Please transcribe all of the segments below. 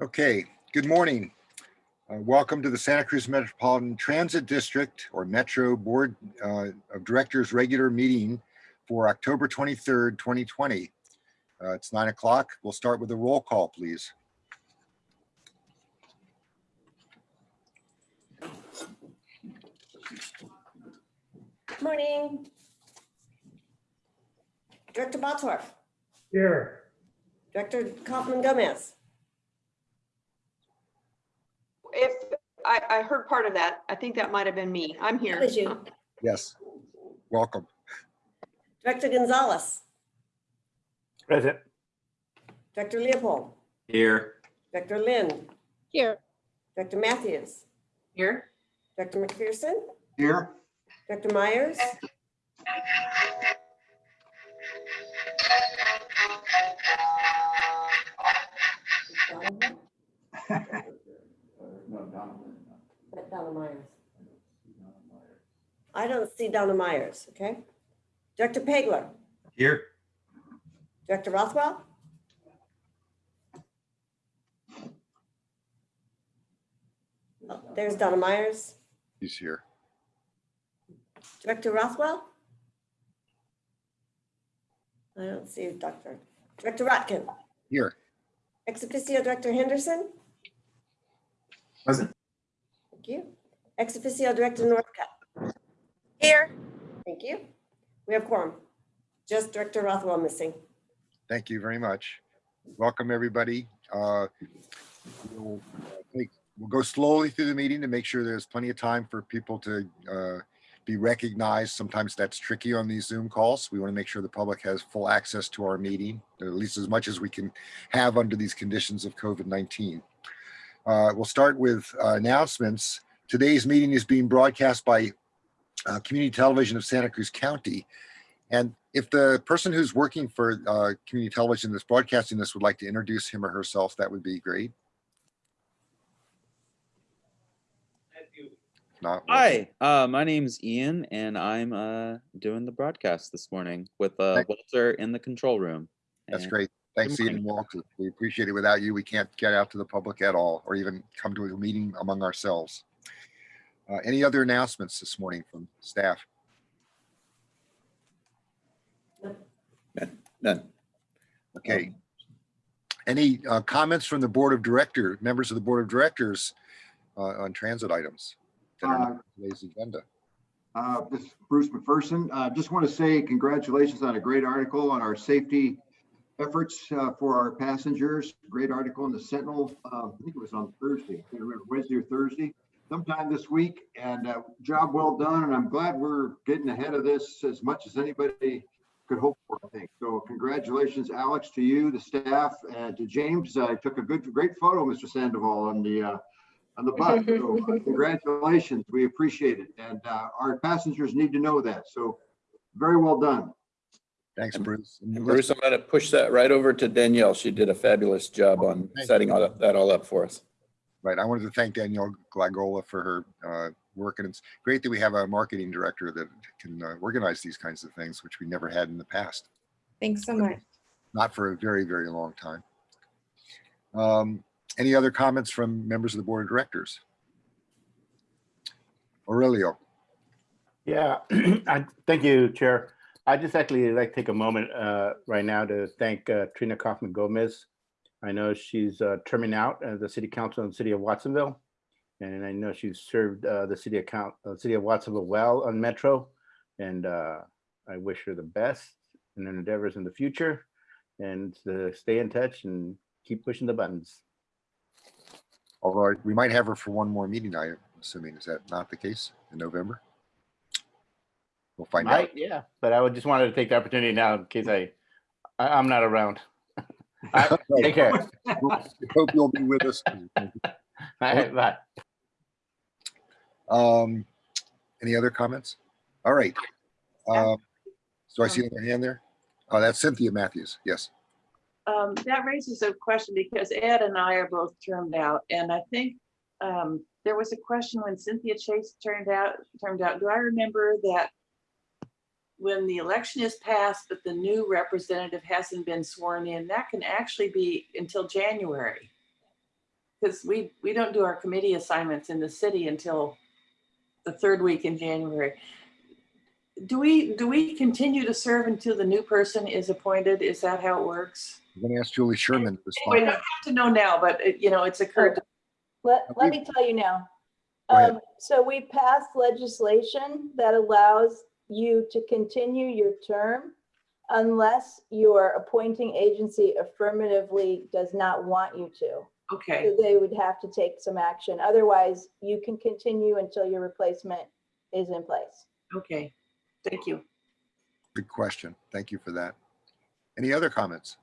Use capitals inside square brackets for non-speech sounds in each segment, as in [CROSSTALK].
Okay, good morning. Uh, Welcome to the Santa Cruz Metropolitan Transit District or Metro Board uh, of Directors Regular Meeting for October 23rd, 2020. Uh, It's nine o'clock. We'll start with a roll call, please. Morning. Director Bottorff, Here. Director Coffman Gomez, If, I, I heard part of that. I think that might have been me. I'm that here. was you. Yes, welcome. Director Gonzalez, Present. Director Leopold, Here. Director Lind, Here, Director Mathews, Here? Director McPherson, Here. Director Meyers, [LAUGHS] Donna Meyers. I don't see Donna Meyers, okay? Director Pageler, Here. Director Rothwell? Oh, There's Donna Meyers. He's here. Director Rothwell? I don't see Doctor. Director Rotkin, Here, ex officio Director Henderson, Present. You. Ex officio Director Northcutt, here, thank you. We have quorum. Just Director Rothwell missing. thank you very much. Welcome, everybody. Uh, We'll uh, take- we'll go slowly through the meeting to make sure there's plenty of time for people to uh, be recognized. Sometimes that's tricky on these Zoom calls. We want to make sure the public has full access to our meeting, at least as much as we can have under these conditions of COVID-19. Uh, We'll start with uh, announcements. Today's meeting is being broadcast by uh, Community Television of Santa Cruz County. And if the person who's working for uh, community television that's broadcasting this would like to introduce him or herself, that would be great. Not. Hi, uh, my name's Ian, and I'm uh, doing the broadcast this morning with uh, Walter in the control room. That's great. Thanks, Good Ian and Walter. We appreciate it. Without you, we can't get out to the public at all, or even come to a meeting among ourselves. Uh, Any other announcements this morning from staff? None. Okay. Any uh, comments from the Board of Director, members of the Board of Directors uh, on transit items that are not on today's agenda? Uh, This is Bruce McPherson. Uh, Just want to say congratulations on a great article on our safety efforts uh, for our passengers. Great article in the Sentinel. uh, I think it was on Thursday, I can't remember, Wednesday or Thursday, sometime this week. And uh, job well done. And I'm glad we're getting ahead of this as much as anybody could hope for, I think. So congratulations, Alex, to you, the staff, and to James. I took a good, great photo, Mr. Sandoval, on the uh, on the bus. So uh, [LAUGHS] congratulations. We appreciate it. And uh, our passengers need to know that. So very well done. Thanks, Bruce. And And Bruce, I'm going to push that right over to Danielle. She did a fabulous job on Thank setting all that that all up for us. Right, I wanted to thank Danielle Glagola for her uh, work, and it's great that we have a marketing director that can uh, organize these kinds of things, which we never had in the past, thanks so much. not for a very, very long time. Um, Any other comments from members of the Board of Directors? Aurelio, Yeah, [CLEARS THROAT] I, thank you, Chair. I just actually like to take a moment uh, right now to thank uh, Trina Coffman Gomez. I know she's uh, terming out as the city council in the city of Watsonville. And I know she's served uh, the city account, uh, city of Watsonville well on Metro. And uh, I wish her the best in her endeavors in the future and to stay in touch and keep pushing the buttons. although we might have her for one more meeting, I'm assuming, is that not the case in November? We'll find out. Yeah, but I would just wanted to take the opportunity now in case I, I I'm not around. [LAUGHS] All right, Take care. [LAUGHS] Hope you'll be with us. [LAUGHS] All right, bye. Um, any other comments? All right. Um, so I see another hand there. Oh, that's Cynthia Mathews. Yes. Um, that raises a question because Ed and I are both termed out, and I think um, there was a question when Cynthia Chase turned out, turned out. Do I remember that when the election is passed, but the new representative hasn't been sworn in, that can actually be until January. because we, we don't do our committee assignments in the city until the third week in January. Do we, do we continue to serve until the new person is appointed? Is that how it works? I'm going to ask Julie Sherman to Anyway, you respond. don't have to know now, but it- you know, it's occurred. Let, let me tell you now. Um, so we passed legislation that allows you to continue your term unless your appointing agency affirmatively does not want you to. Okay, So They would have to take some action. Otherwise, you can continue until your replacement is in place. okay. Thank you. Good question. Thank you for that. Any other comments?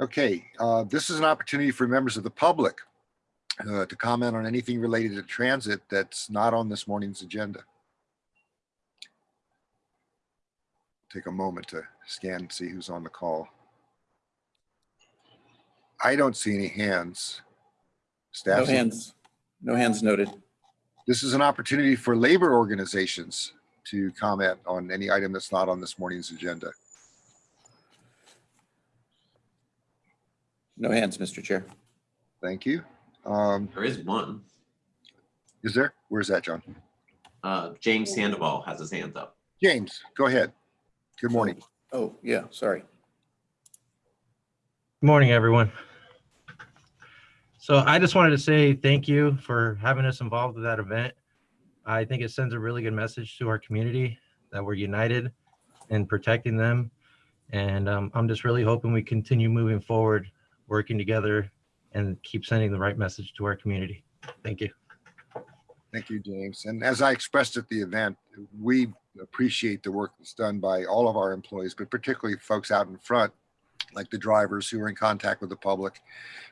Okay, uh, this is an opportunity for members of the public uh, to comment on anything related to transit that's not on this morning's agenda. Take a moment to scan, and see who's on the call. I don't see any hands. No Staff, hands, no hands noted. this is an opportunity for labor organizations to comment on any item that's not on this morning's agenda. No hands, Mr. Chair. Thank you. Um, There is one. is there? Where's that, John? Uh, James Sandoval has his hands up. James, go ahead. Good morning. Oh, yeah, sorry. Good morning, everyone. So I just wanted to say thank you for having us involved with that event. I think it sends a really good message to our community that we're united in protecting them. And um, I'm just really hoping we continue moving forward, working together and keep sending the right message to our community. Thank you. Thank you, James. And as I expressed at the event, we appreciate the work that's done by all of our employees, but particularly folks out in front, like the drivers who are in contact with the public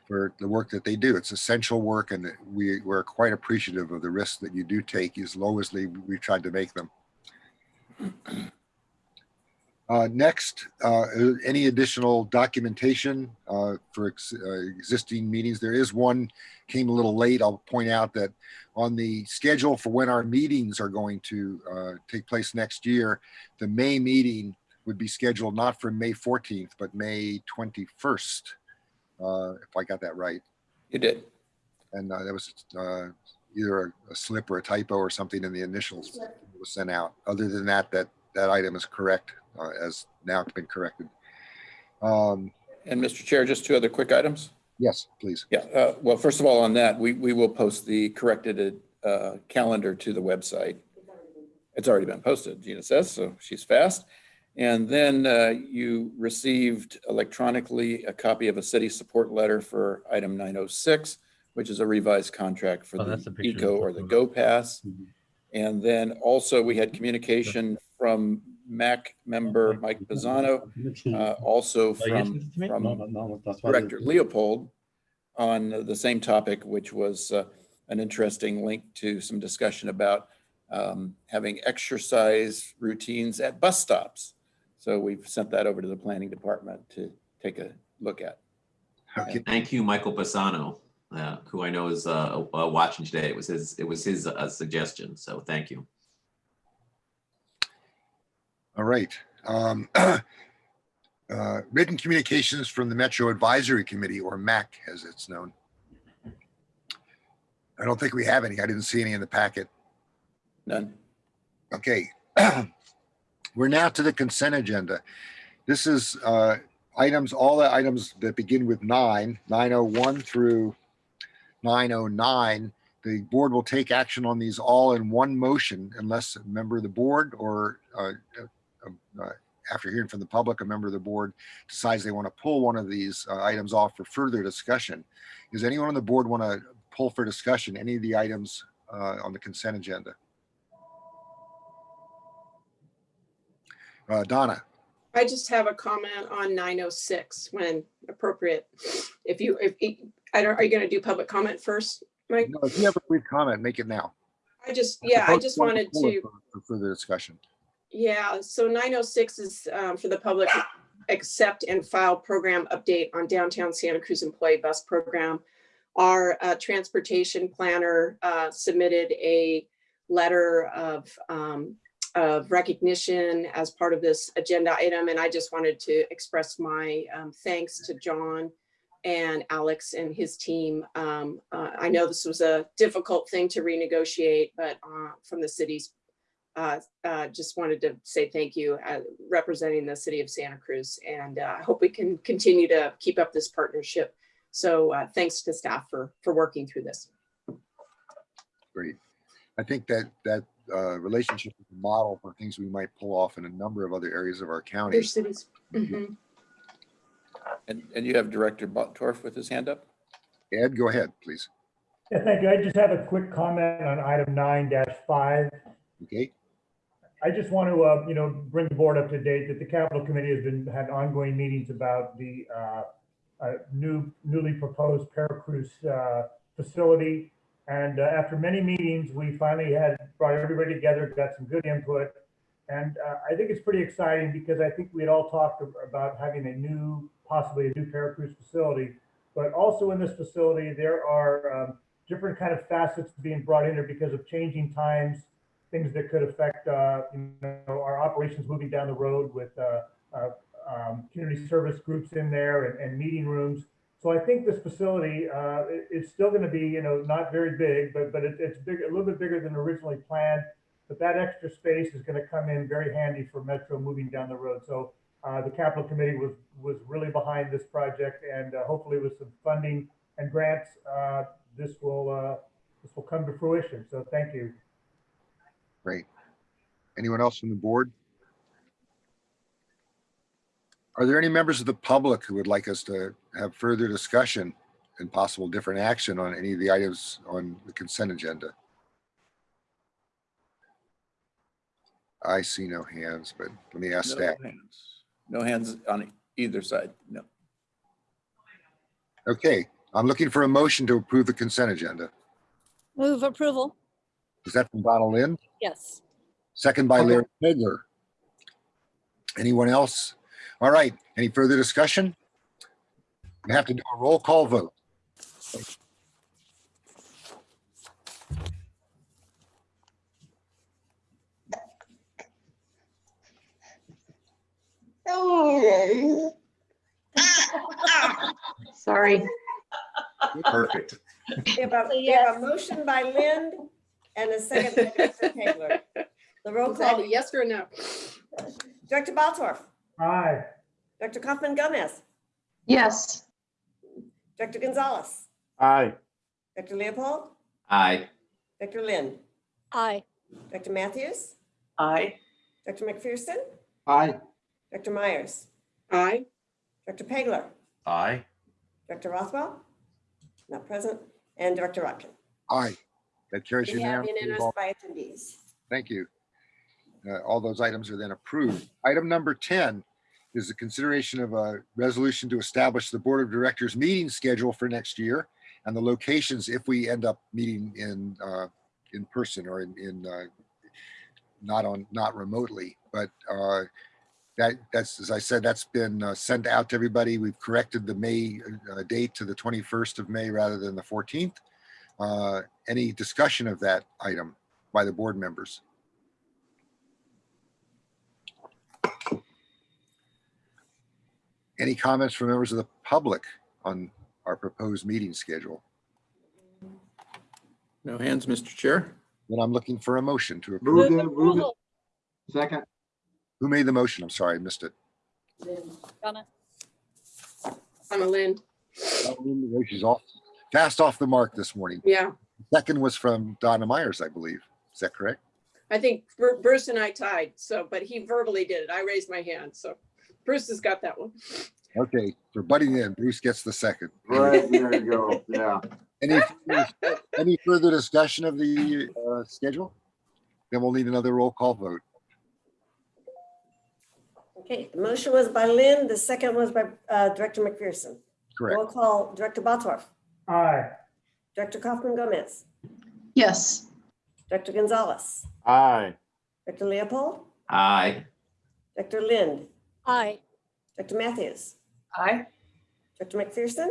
for the work that they do. It's essential work and we, we're quite appreciative of the risks that you do take as low as they, we tried to make them. Uh, next, uh, any additional documentation uh, for ex- uh, existing meetings? There is one came a little late. I'll point out that on the schedule for when our meetings are going to uh, take place next year, the May meeting would be scheduled not for May 14th, but May 21st, uh, if I got that right. You did. And uh, that was uh, either a, a slip or a typo or something in the initials that was sent out. Other than that, that that item is correct, uh, as now been corrected. Um, And Mr. Chair, just two other quick items. yes, please. Yeah, uh, well, first of all, on that, we, we will post the corrected uh, calendar to the website. It's already been posted, Gina says, so she's fast. And then uh, you received electronically a copy of a city support letter for item 906, which is a revised contract for Oh, the the. Eco or the Go Pass. Mhm. And then also we had communication from MAC member Mike Pisano, uh, also you sent from, it to me? from Director Leopold on the same topic, which was uh, an interesting link to some discussion about um, having exercise routines at bus stops. So we've sent that over to the planning department to take a look at. Okay. Thank you, Michael Bassano, uh, who I know is uh, uh, watching today. It was his, it was his uh, suggestion, so thank you. All right. Um, [CLEARS THROAT] uh, Written communications from the Metro Advisory Committee, or MAC as it's known. I don't think we have any. I didn't see any in the packet. None? Okay. [CLEARS THROAT] We're now to the consent agenda. This is uh, items, all the items that begin with nine, 901 through 909. The board will take action on these all in one motion unless a member of the board or uh, uh, after hearing from the public, a member of the board decides they want to pull one of these uh, items off for further discussion. Does anyone on the board want to pull for discussion any of the items uh, on the consent agenda? Uh, Donna, I just have a comment on nine oh six when appropriate. If you, if, I don't, are you gonna do public comment first, Mike? no, if you have a brief comment, make it now. I just, yeah, I just wanted to, for- For further discussion. Yeah, so nine oh six is um, for the public, accept and file program update on downtown Santa Cruz employee bus program. Our uh, transportation planner uh, submitted a letter of um, of recognition as part of this agenda item, and I just wanted to express my um, thanks to John and Alex and his team. Um, uh, I know this was a difficult thing to renegotiate, but uh, from the city's, uh, uh, just wanted to say thank you uh, representing the city of Santa Cruz. And uh, I hope we can continue to keep up this partnership. So uh, thanks to staff for, for working through this. Great. I think that, that uh, relationship is a model for things we might pull off in a number of other areas of our county. Other cities. Mhm. And, and you have Director Bottorff with his hand up? Ed, go ahead, please. Yeah, thank you. I just have a quick comment on item nine five. Okay, I just want to, uh, you know, bring the board up to date that the capital committee has been, had ongoing meetings about the, uh, uh, new, newly proposed Paracruz, uh, facility. And uh, after many meetings, we finally had brought everybody together, got some good input. And, uh, I think it's pretty exciting because I think we had all talked about having a new, possibly a new Paracruz facility. But also in this facility, there are, um, different kind of facets being brought in there because of changing times, things that could affect, uh, you know, our operations moving down the road with, uh, uh, um, community service groups in there and, and meeting rooms. So I think this facility, uh, it's still going to be, you know, not very big, but, but it, it's big, a little bit bigger than originally planned. But that extra space is going to come in very handy for Metro moving down the road. So, uh, the capital committee was, was really behind this project and, hopefully with some funding and grants, this will, this will come to fruition. So thank you. Great. Anyone else on the board? Are there any members of the public who would like us to have further discussion and possible different action on any of the items on the consent agenda? I see no hands, but let me ask No staff. hands. No hands on either side, no. Okay, I'm looking for a motion to approve the consent agenda. Move approval. Is that from Donald Lind? Yes. Second by Larry Pageler. Anyone else? All right, any further discussion? We have to do a roll call vote. Sorry. Perfect. We have a, we have a motion by Lind and a second by Dr. Pageler. The roll Is that a call, yes or no? Director Bottorff, Aye. Dr. Coffman Gomez, Yes. Dr. Gonzalez, Aye. Dr. Leopold, Aye. Dr. Lind. Aye. Dr. Mathews, Aye. Dr. McPherson, Aye. Dr. Meyers, Aye. Dr. Pageler, Aye. Dr. Rothwell, not present, and Director Rotkin. Aye. That carries We have unanimously. unanimous by attendees. Thank you. Uh, All those items are then approved. Item number 10 is the consideration of a resolution to establish the Board of Directors meeting schedule for next year and the locations if we end up meeting in, uh, in person or in, in, uh, not on, not remotely, but uh, that, that's, as I said, that's been uh, sent out to everybody. We've corrected the May uh, date to the 21st of May rather than the 14th. Uh, Any discussion of that item by the board members? Any comments from members of the public on our proposed meeting schedule? No hands, Mr. Chair? Then I'm looking for a motion to approve. Move it, move it. Second. Who made the motion? I'm sorry, I missed it. Donna. I'm a Lind. She's off, fast off the mark this morning. Yeah, Second was from Donna Meyers, I believe. Is that correct? I think Bruce and I tied, so, but he verbally did it. I raised my hand, so Bruce has got that one. Okay, for butting in, Bruce gets the second. Right, there you go. Yeah. Any, any further discussion of the uh, schedule? Then we'll need another roll call vote. Okay, the motion was by Lind, the second was by uh, Director McPherson. Correct. Roll call, Director Bottorff, Aye. Director Coffman Gomez, Yes. Dr. Gonzalez, Aye. Dr. Leopold, Aye. Dr. Lind, Aye. Dr. Mathews, Aye. Dr. McPherson,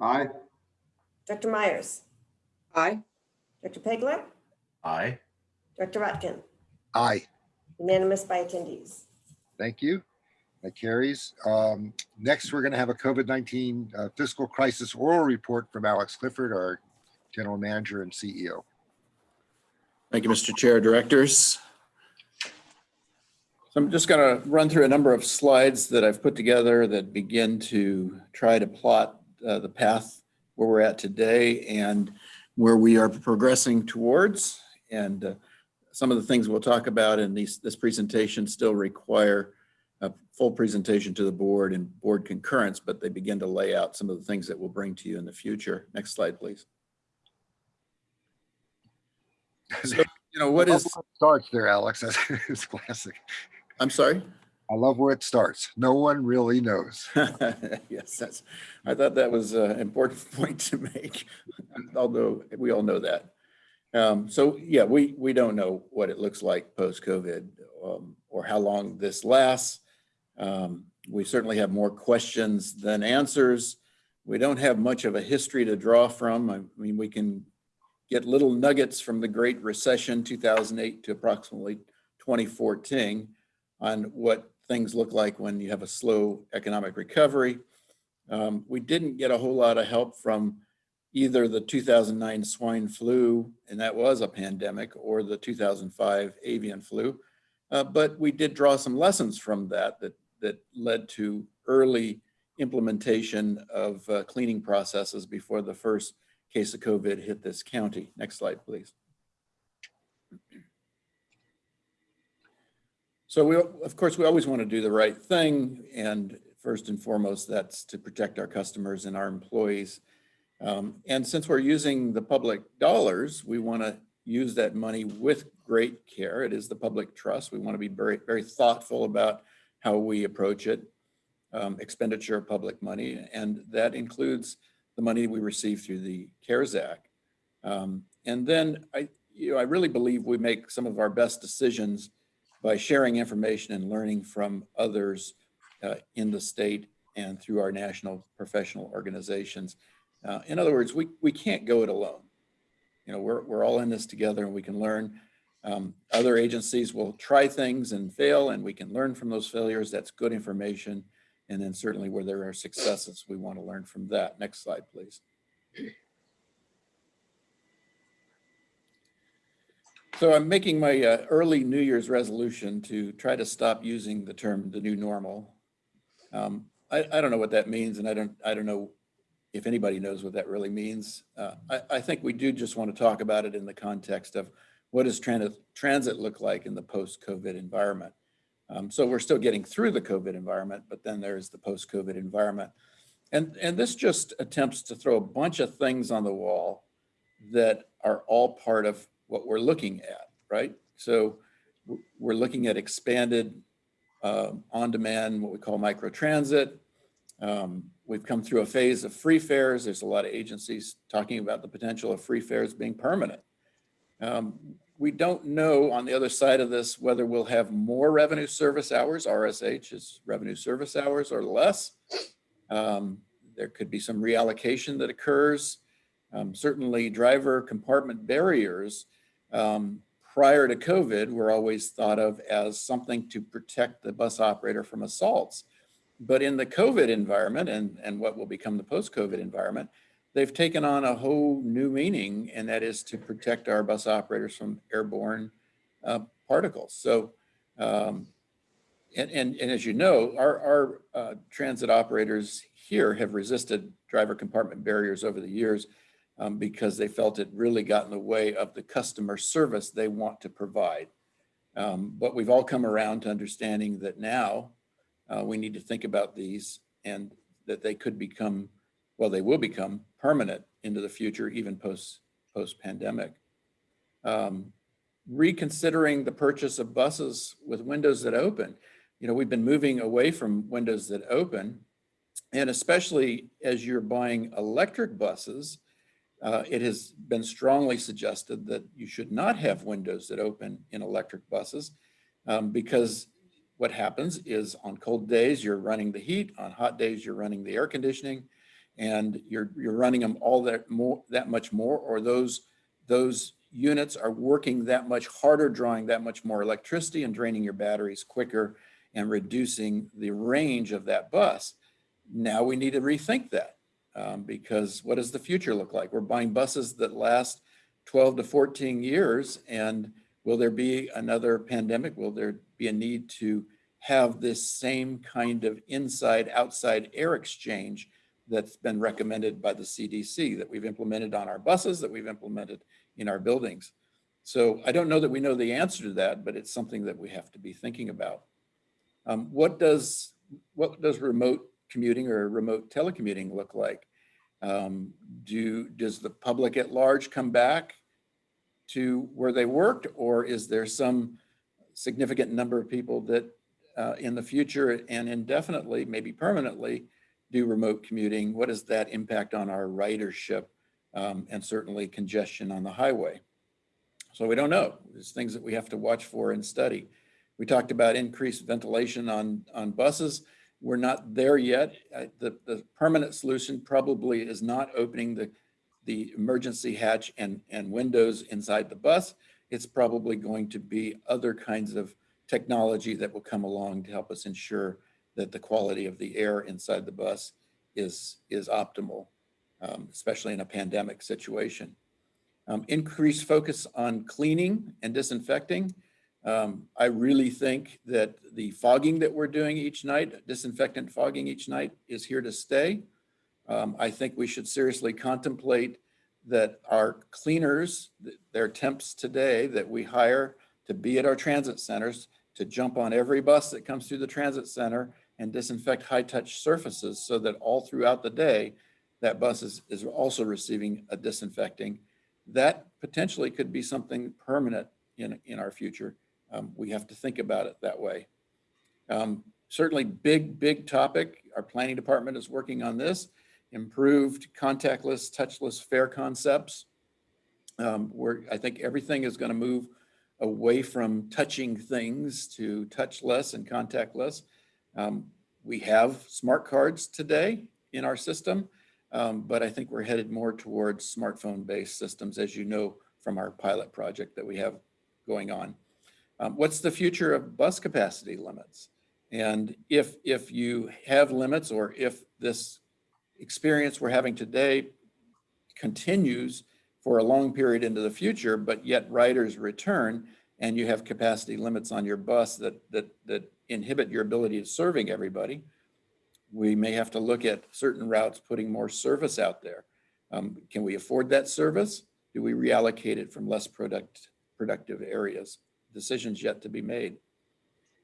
Aye. Dr. Meyers, Aye. Dr. Pageler, Aye. Dr. Rotkin, Aye, unanimous by attendees. thank you. That carries. Um, Next, we're going to have a COVID-19 uh, fiscal crisis oral report from Alex Clifford, our general manager and E CEO. Thank you, Mr. Chair, Directors. So I'm just going to run through a number of slides that I've put together that begin to try to plot uh, the path where we're at today and where we are progressing towards. And uh, some of the things we'll talk about in these, this presentation still require a full presentation to the board and board concurrence, but they begin to lay out some of the things that we'll bring to you in the future. Next slide, please. [LAUGHS] So, you know, what is I love is, where it Starts there, Alex. [LAUGHS] It's classic. I'm sorry? I love where it starts. No one really knows. [LAUGHS] Yes, that's, I thought that was an important point to make, although we all know that. Um, so yeah, we, we don't know what it looks like post-COVID um, or how long this lasts. Um, we certainly have more questions than answers. We don't have much of a history to draw from. I mean, we can get little nuggets from the Great Recession, 2008 to approximately 2014 on what things look like when you have a slow economic recovery. Um, we didn't get a whole lot of help from either the 2009 swine flu, and that was a pandemic, or the 2005 avian flu. Uh, but we did draw some lessons from that that, that led to early implementation of uh, cleaning processes before the first case of COVID hit this county. Next slide, please. So we, of course, we always want to do the right thing. And first and foremost, that's to protect our customers and our employees. Um, and since we're using the public dollars, we want to use that money with great care. It is the public trust. We want to be very, very thoughtful about how we approach it, um, expenditure of public money. And that includes the money we receive through the CARES Act. Um, and then I, you know, I really believe we make some of our best decisions by sharing information and learning from others uh, in the state and through our national professional organizations. Uh, in other words, we, we can't go it alone. You know, we're, we're all in this together and we can learn. Um, other agencies will try things and fail and we can learn from those failures. That's good information. And then certainly where there are successes, we want to learn from that. Next slide, please. So I'm making my uh, early New Year's resolution to try to stop using the term the new normal. Um, I, I don't know what that means and I don't, I don't know if anybody knows what that really means. Uh, I, I think we do just want to talk about it in the context of what does transit, look like in the post-COVID environment. Um, so we're still getting through the COVID environment, but then there's the post-COVID environment. And, and this just attempts to throw a bunch of things on the wall that are all part of what we're looking at, right? So we're looking at expanded uh, on-demand, what we call microtransit. Um, we've come through a phase of free fares. There's a lot of agencies talking about the potential of free fares being permanent. Um, we don't know on the other side of this whether we'll have more revenue service hours, RSH is revenue service hours or less. Um, there could be some reallocation that occurs. Um, certainly driver compartment barriers um, prior to COVID were always thought of as something to protect the bus operator from assaults. But in the COVID environment and, and what will become the post-COVID environment, they've taken on a whole new meaning, and that is to protect our bus operators from airborne uh, particles. So, um, and, and, and as you know, our, our uh, transit operators here have resisted driver compartment barriers over the years um, because they felt it really got in the way of the customer service they want to provide. Um, but we've all come around to understanding that now uh, we need to think about these and that they could become, well, they will become permanent into the future, even post, post pandemic. Um, reconsidering the purchase of buses with windows that open. You know, we've been moving away from windows that open and especially as you're buying electric buses, uh, it has been strongly suggested that you should not have windows that open in electric buses um, because what happens is on cold days, you're running the heat, on hot days, you're running the air conditioning, and you're, you're running them all that more, that much more, or those, those units are working that much harder, drawing that much more electricity and draining your batteries quicker. and reducing the range of that bus. Now we need to rethink that um, because what does the future look like? We're buying buses that last 12 to 14 years and will there be another pandemic? Will there be a need to have this same kind of inside outside air exchange that's been recommended by the CDC that we've implemented on our buses, that we've implemented in our buildings. So I don't know that we know the answer to that, but it's something that we have to be thinking about. Um, what does what does remote commuting or remote telecommuting look like? Um, do does the public at large come back to where they worked, or is there some significant number of people that uh, in the future and indefinitely, maybe permanently, do remote commuting? What does that impact on our ridership um, and certainly congestion on the highway? So we don't know. There's things that we have to watch for and study. We talked about increased ventilation on, on buses. We're not there yet. Uh, The, the permanent solution probably is not opening the, the emergency hatch and, and windows inside the bus. It's probably going to be other kinds of technology that will come along to help us ensure that the quality of the air inside the bus is, is optimal, um, especially in a pandemic situation. Um, increased focus on cleaning and disinfecting. Um, I really think that the fogging that we're doing each night, disinfectant fogging each night is here to stay. Um, I think we should seriously contemplate that our cleaners, their temps today that we hire to be at our transit centers, to jump on every bus that comes through the transit center and disinfect high touch surfaces so that all throughout the day, that bus is, is also receiving a disinfecting. That potentially could be something permanent in, in our future. Um, we have to think about it that way. Um, certainly big, big topic. Our planning department is working on this. Improved contactless, touchless fare concepts. Um, where I think everything is going to move away from touching things to touchless and contactless. Um, we have smart cards today in our system, um, but I think we're headed more towards smartphone-based systems, as you know from our pilot project that we have going on. Um, what's the future of bus capacity limits? And if, if you have limits or if this experience we're having today continues for a long period into the future, but yet riders return and you have capacity limits on your bus that, that, that inhibit your ability of serving everybody, we may have to look at certain routes putting more service out there. Um, can we afford that service? Do we reallocate it from less product, productive areas? Decisions yet to be made.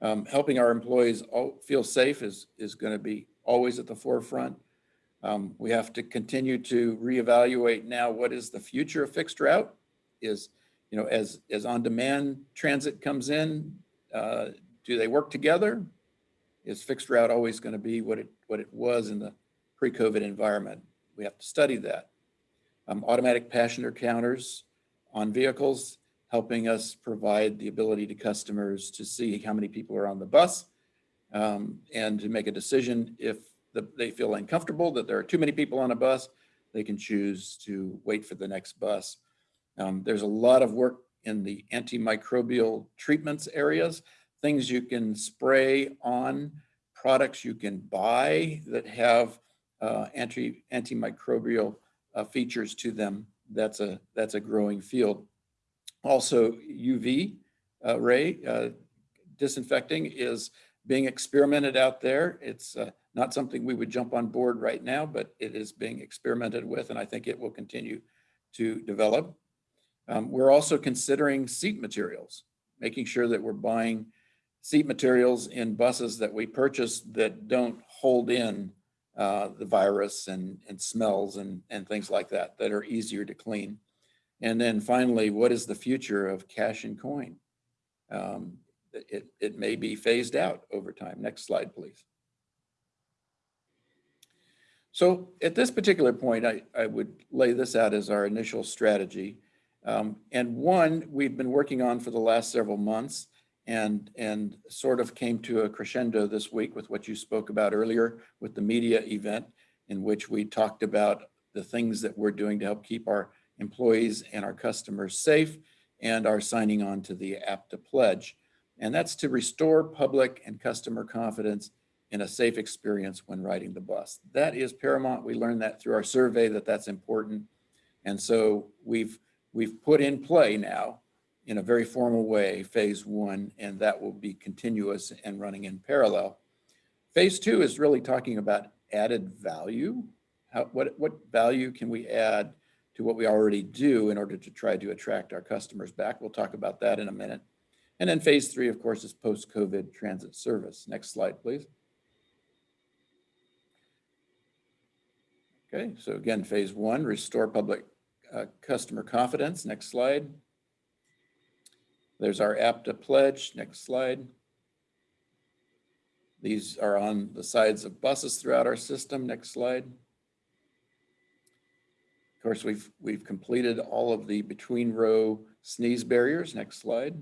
Um, helping our employees all feel safe is, is going to be always at the forefront. Um, we have to continue to reevaluate now what is the future of fixed route is, you know, as, as on-demand transit comes in, uh, do they work together? Is fixed route always going to be what it, what it was in the pre-COVID environment? We have to study that. Um, automatic passenger counters on vehicles, helping us provide the ability to customers to see how many people are on the bus um, and to make a decision if the, they feel uncomfortable that there are too many people on a bus, they can choose to wait for the next bus. Um, there's a lot of work in the antimicrobial treatments areas, things you can spray on, products you can buy that have uh, anti antimicrobial uh, features to them. That's a that's a growing field. Also, UV uh, ray uh, disinfecting is being experimented out there. It's uh, not something we would jump on board right now, but it is being experimented with, and I think it will continue to develop. Um, we're also considering seat materials, making sure that we're buying seat materials in buses that we purchase that don't hold in uh, the virus and, and smells and, and things like that, that are easier to clean. And then finally, what is the future of cash and coin? Um, it, it may be phased out over time. Next slide, please. So at this particular point, I, I would lay this out as our initial strategy. Um, and one we've been working on for the last several months and, and sort of came to a crescendo this week with what you spoke about earlier with the media event in which we talked about the things that we're doing to help keep our employees and our customers safe and are signing on to the APTA pledge. And that's to restore public and customer confidence in a safe experience when riding the bus. That is paramount. We learned that through our survey that that's important. And so we've, we've put in play now in a very formal way, phase one, and that will be continuous and running in parallel. Phase two is really talking about added value. How, what, what value can we add to what we already do in order to try to attract our customers back? We'll talk about that in a minute. And then phase three, of course, is post-COVID transit service. Next slide, please. Okay, so again, phase one, restore public uh, customer confidence. Next slide. There's our APTA pledge. Next slide. These are on the sides of buses throughout our system. Next slide. Of course, we've, we've completed all of the between row sneeze barriers. Next slide.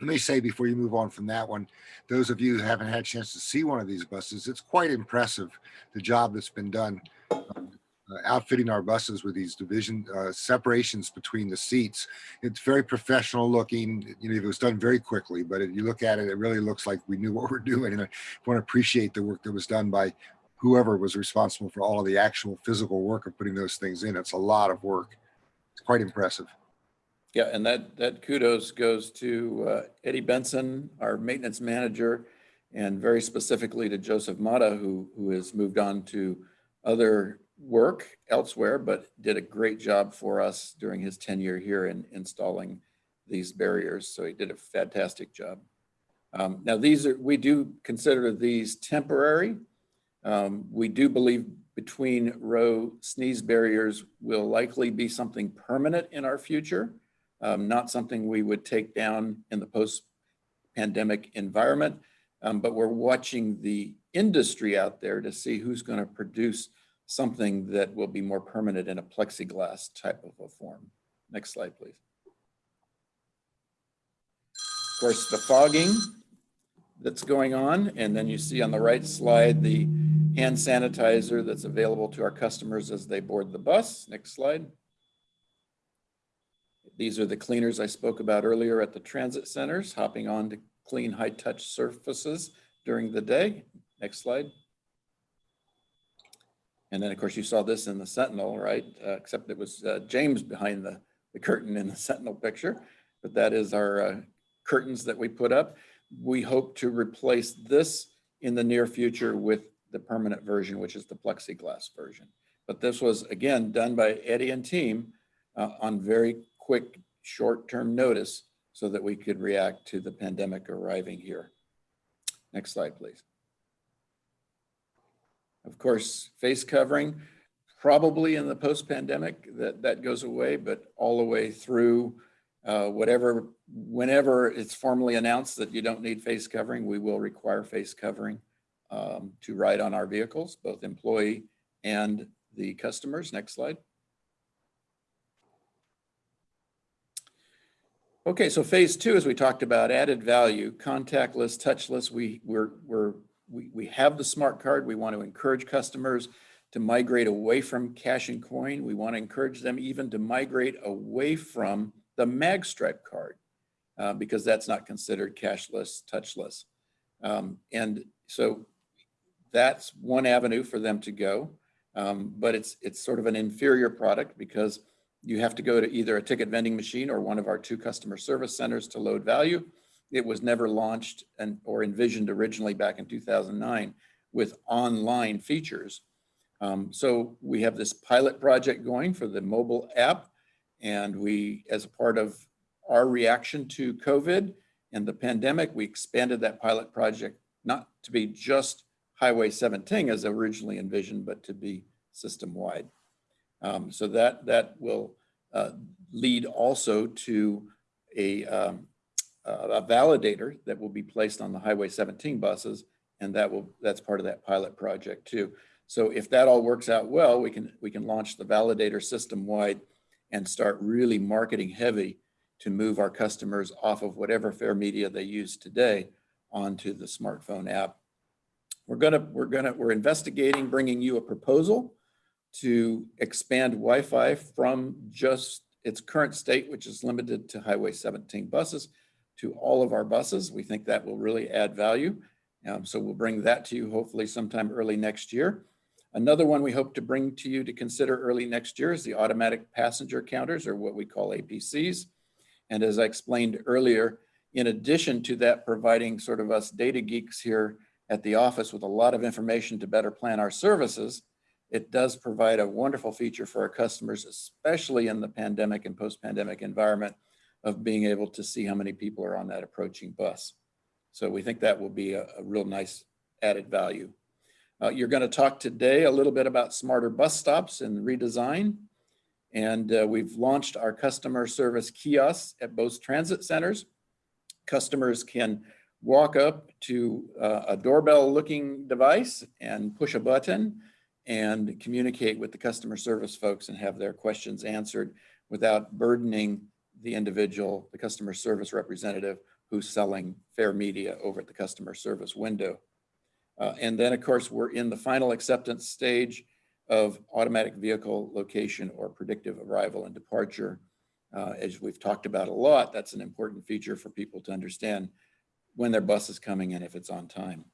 Let me say before you move on from that one, those of you who haven't had a chance to see one of these buses, it's quite impressive, the job that's been done uh, outfitting our buses with these division uh, separations between the seats. It's very professional looking. You know, it was done very quickly, but if you look at it, it really looks like we knew [LAUGHS] what we're doing. And I want to appreciate the work that was done by whoever was responsible for all of the actual physical work of putting those things in. It's a lot of work. It's quite impressive. Yeah, and that, that kudos goes to uh, Eddie Benson, our maintenance manager, and very specifically to Joseph Mata, who, who has moved on to other work elsewhere, but did a great job for us during his tenure here in installing these barriers. So he did a fantastic job. Um, now these are, we do consider these temporary. Um, we do believe between row sneeze barriers will likely be something permanent in our future um, not something we would take down in the post-pandemic environment, um, but we're watching the industry out there to see who's going to produce something that will be more permanent in a plexiglass type of a form. Next slide, please. Of course, the fogging that's going on, and then you see on the right slide the hand sanitizer that's available to our customers as they board the bus. Next slide. These are the cleaners I spoke about earlier at the transit centers, hopping on to clean high-touch surfaces during the day. Next slide. And then, of course, you saw this in the Sentinel, right? Uh, except it was uh, James behind the, the curtain in the Sentinel picture. But that is our uh, curtains that we put up. We hope to replace this in the near future with the permanent version, which is the plexiglass version. But this was, again, done by Eddie and team uh, on very quick short-term notice so that we could react to the pandemic arriving here. Next slide, please. Of course, face covering, probably in the post-pandemic that, that goes away, but all the way through uh, whatever, whenever it's formally announced that you don't need face covering, we will require face covering um, to ride on our vehicles, both employee and the customers. Next slide. Okay, so phase two, as we talked about, added value, contactless, touchless. We we're, we're we we have the smart card. We want to encourage customers to migrate away from cash and coin. We want to encourage them even to migrate away from the MagStripe card uh, because that's not considered cashless, touchless. Um, and so that's one avenue for them to go. Um, but it's it's sort of an inferior product because you have to go to either a ticket vending machine or one of our two customer service centers to load value. It was never launched and or envisioned originally back in 2009 with online features. Um, so we have this pilot project going for the mobile app. And we, as a part of our reaction to COVID and the pandemic, we expanded that pilot project not to be just Highway 17 as originally envisioned, but to be system-wide. Um, so that, that will uh, lead also to a, um, Uh, a validator that will be placed on the Highway 17 buses, and that will that's part of that pilot project too. So if that all works out well, we can we can launch the validator system wide and start really marketing heavy to move our customers off of whatever fare media they use today onto the smartphone app. We're gonna we're gonna we're investigating bringing you a proposal to expand Wi-Fi from just its current state, which is limited to Highway 17 buses, to all of our buses. We think that will really add value. Um, so we'll bring that to you hopefully sometime early next year. Another one we hope to bring to you to consider early next year is the automatic passenger counters or what we call APCs. And as I explained earlier, in addition to that, providing sort of us data geeks here at the office with a lot of information to better plan our services, it does provide a wonderful feature for our customers, especially in the pandemic and post-pandemic environment of being able to see how many people are on that approaching bus. So we think that will be a, a real nice added value. Uh, you're going to talk today a little bit about smarter bus stops and redesign. And uh, we've launched our customer service kiosks at both transit centers. Customers can walk up to uh, a doorbell looking device and push a button and communicate with the customer service folks and have their questions answered without burdening the individual, the customer service representative who's selling fare media over at the customer service window. Uh, and then of course, we're in the final acceptance stage of automatic vehicle location or predictive arrival and departure. Uh, as we've talked about a lot, that's an important feature for people to understand when their bus is coming in, if it's on time.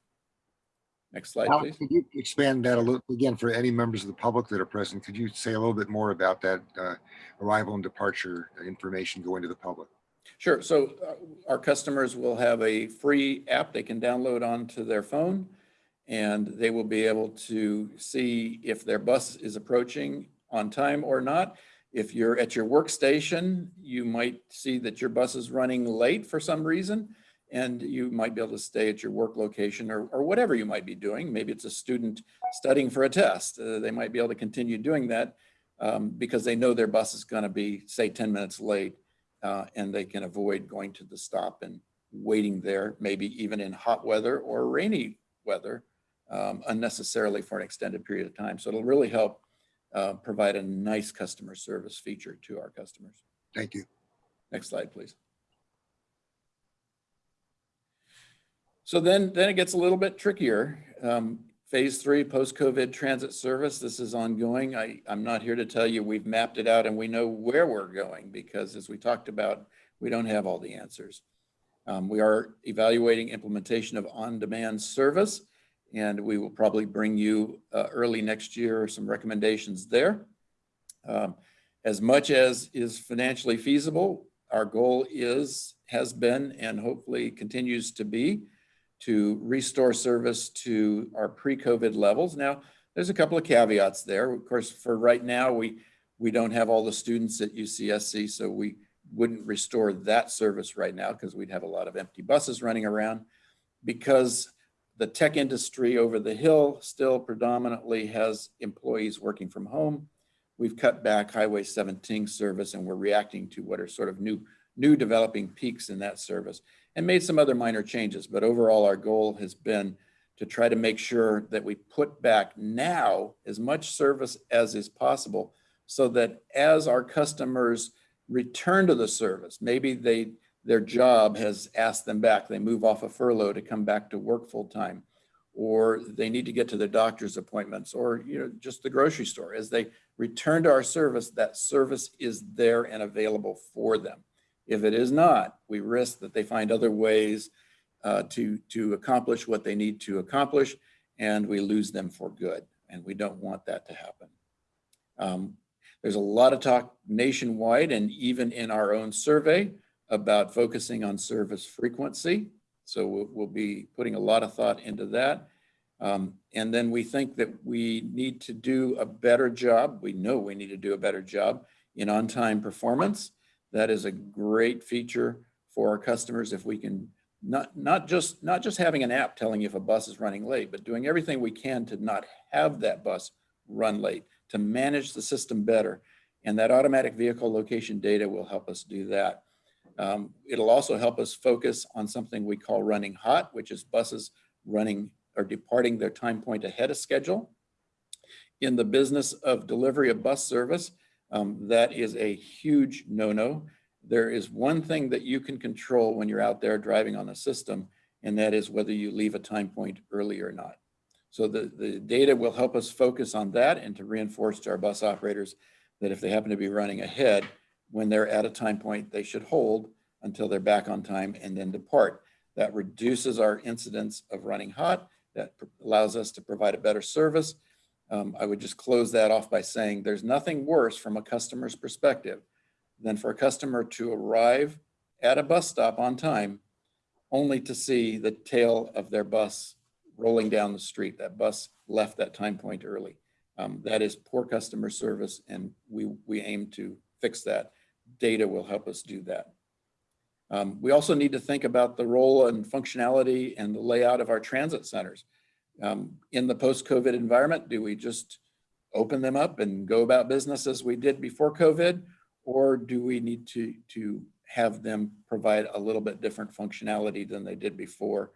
Next slide, Alan, please. Could you expand that a little, again, for any members of the public that are present, could you say a little bit more about that uh, arrival and departure information going to the public? Sure. So uh, our customers will have a free app they can download onto their phone and they will be able to see if their bus is approaching on time or not. If you're at your workstation, you might see that your bus is running late for some reason and you might be able to stay at your work location or, or whatever you might be doing. Maybe it's a student studying for a test. Uh, they might be able to continue doing that um, because they know their bus is going to be, say, 10 minutes late uh, and they can avoid going to the stop and waiting there, maybe even in hot weather or rainy weather um, unnecessarily for an extended period of time. So it'll really help uh, provide a nice customer service feature to our customers. Thank you. Next slide, please. So then, then it gets a little bit trickier. Um, phase three, post-COVID transit service, this is ongoing. I, I'm not here to tell you we've mapped it out and we know where we're going because as we talked about, we don't have all the answers. Um, we are evaluating implementation of on-demand service and we will probably bring you uh, early next year some recommendations there. Um, as much as is financially feasible, our goal is, has been, and hopefully continues to be to restore service to our pre-COVID levels. Now, there's a couple of caveats there. Of course, for right now, we, we don't have all the students at UCSC, so we wouldn't restore that service right now because we'd have a lot of empty buses running around. Because the tech industry over the hill still predominantly has employees working from home. We've cut back Highway 17 service and we're reacting to what are sort of new, new developing peaks in that service and made some other minor changes. But overall, our goal has been to try to make sure that we put back now as much service as is possible so that as our customers return to the service, maybe they their job has asked them back. They move off a furlough to come back to work full time, or they need to get to their doctor's appointments, or you know just the grocery store. As they return to our service, that service is there and available for them. If it is not, we risk that they find other ways uh, to, to accomplish what they need to accomplish, and we lose them for good. And we don't want that to happen. Um, there's a lot of talk nationwide and even in our own survey about focusing on service frequency. So we'll, we'll be putting a lot of thought into that. Um, and then we think that we need to do a better job. We know we need to do a better job in on-time performance. That is a great feature for our customers if we can not, not, just, not just having an app telling you if a bus is running late, but doing everything we can to not have that bus run late, to manage the system better. And that automatic vehicle location data will help us do that. Um, it'll also help us focus on something we call running hot, which is buses running or departing their time point ahead of schedule. In the business of delivery of bus service, um, that is a huge no-no. There is one thing that you can control when you're out there driving on the system, and that is whether you leave a time point early or not. So the, the data will help us focus on that and to reinforce to our bus operators that if they happen to be running ahead, when they're at a time point they should hold until they're back on time and then depart. That reduces our incidence of running hot. That allows us to provide a better service. Um, I would just close that off by saying there's nothing worse from a customer's perspective than for a customer to arrive at a bus stop on time only to see the tail of their bus rolling down the street. That bus left that time point early. Um, that is poor customer service and we, we aim to fix that. Data will help us do that. Um, we also need to think about the role and functionality and the layout of our transit centers. Um, in the post-COVID environment, do we just open them up and go about business as we did before COVID? Or do we need to, to have them provide a little bit different functionality than they did before?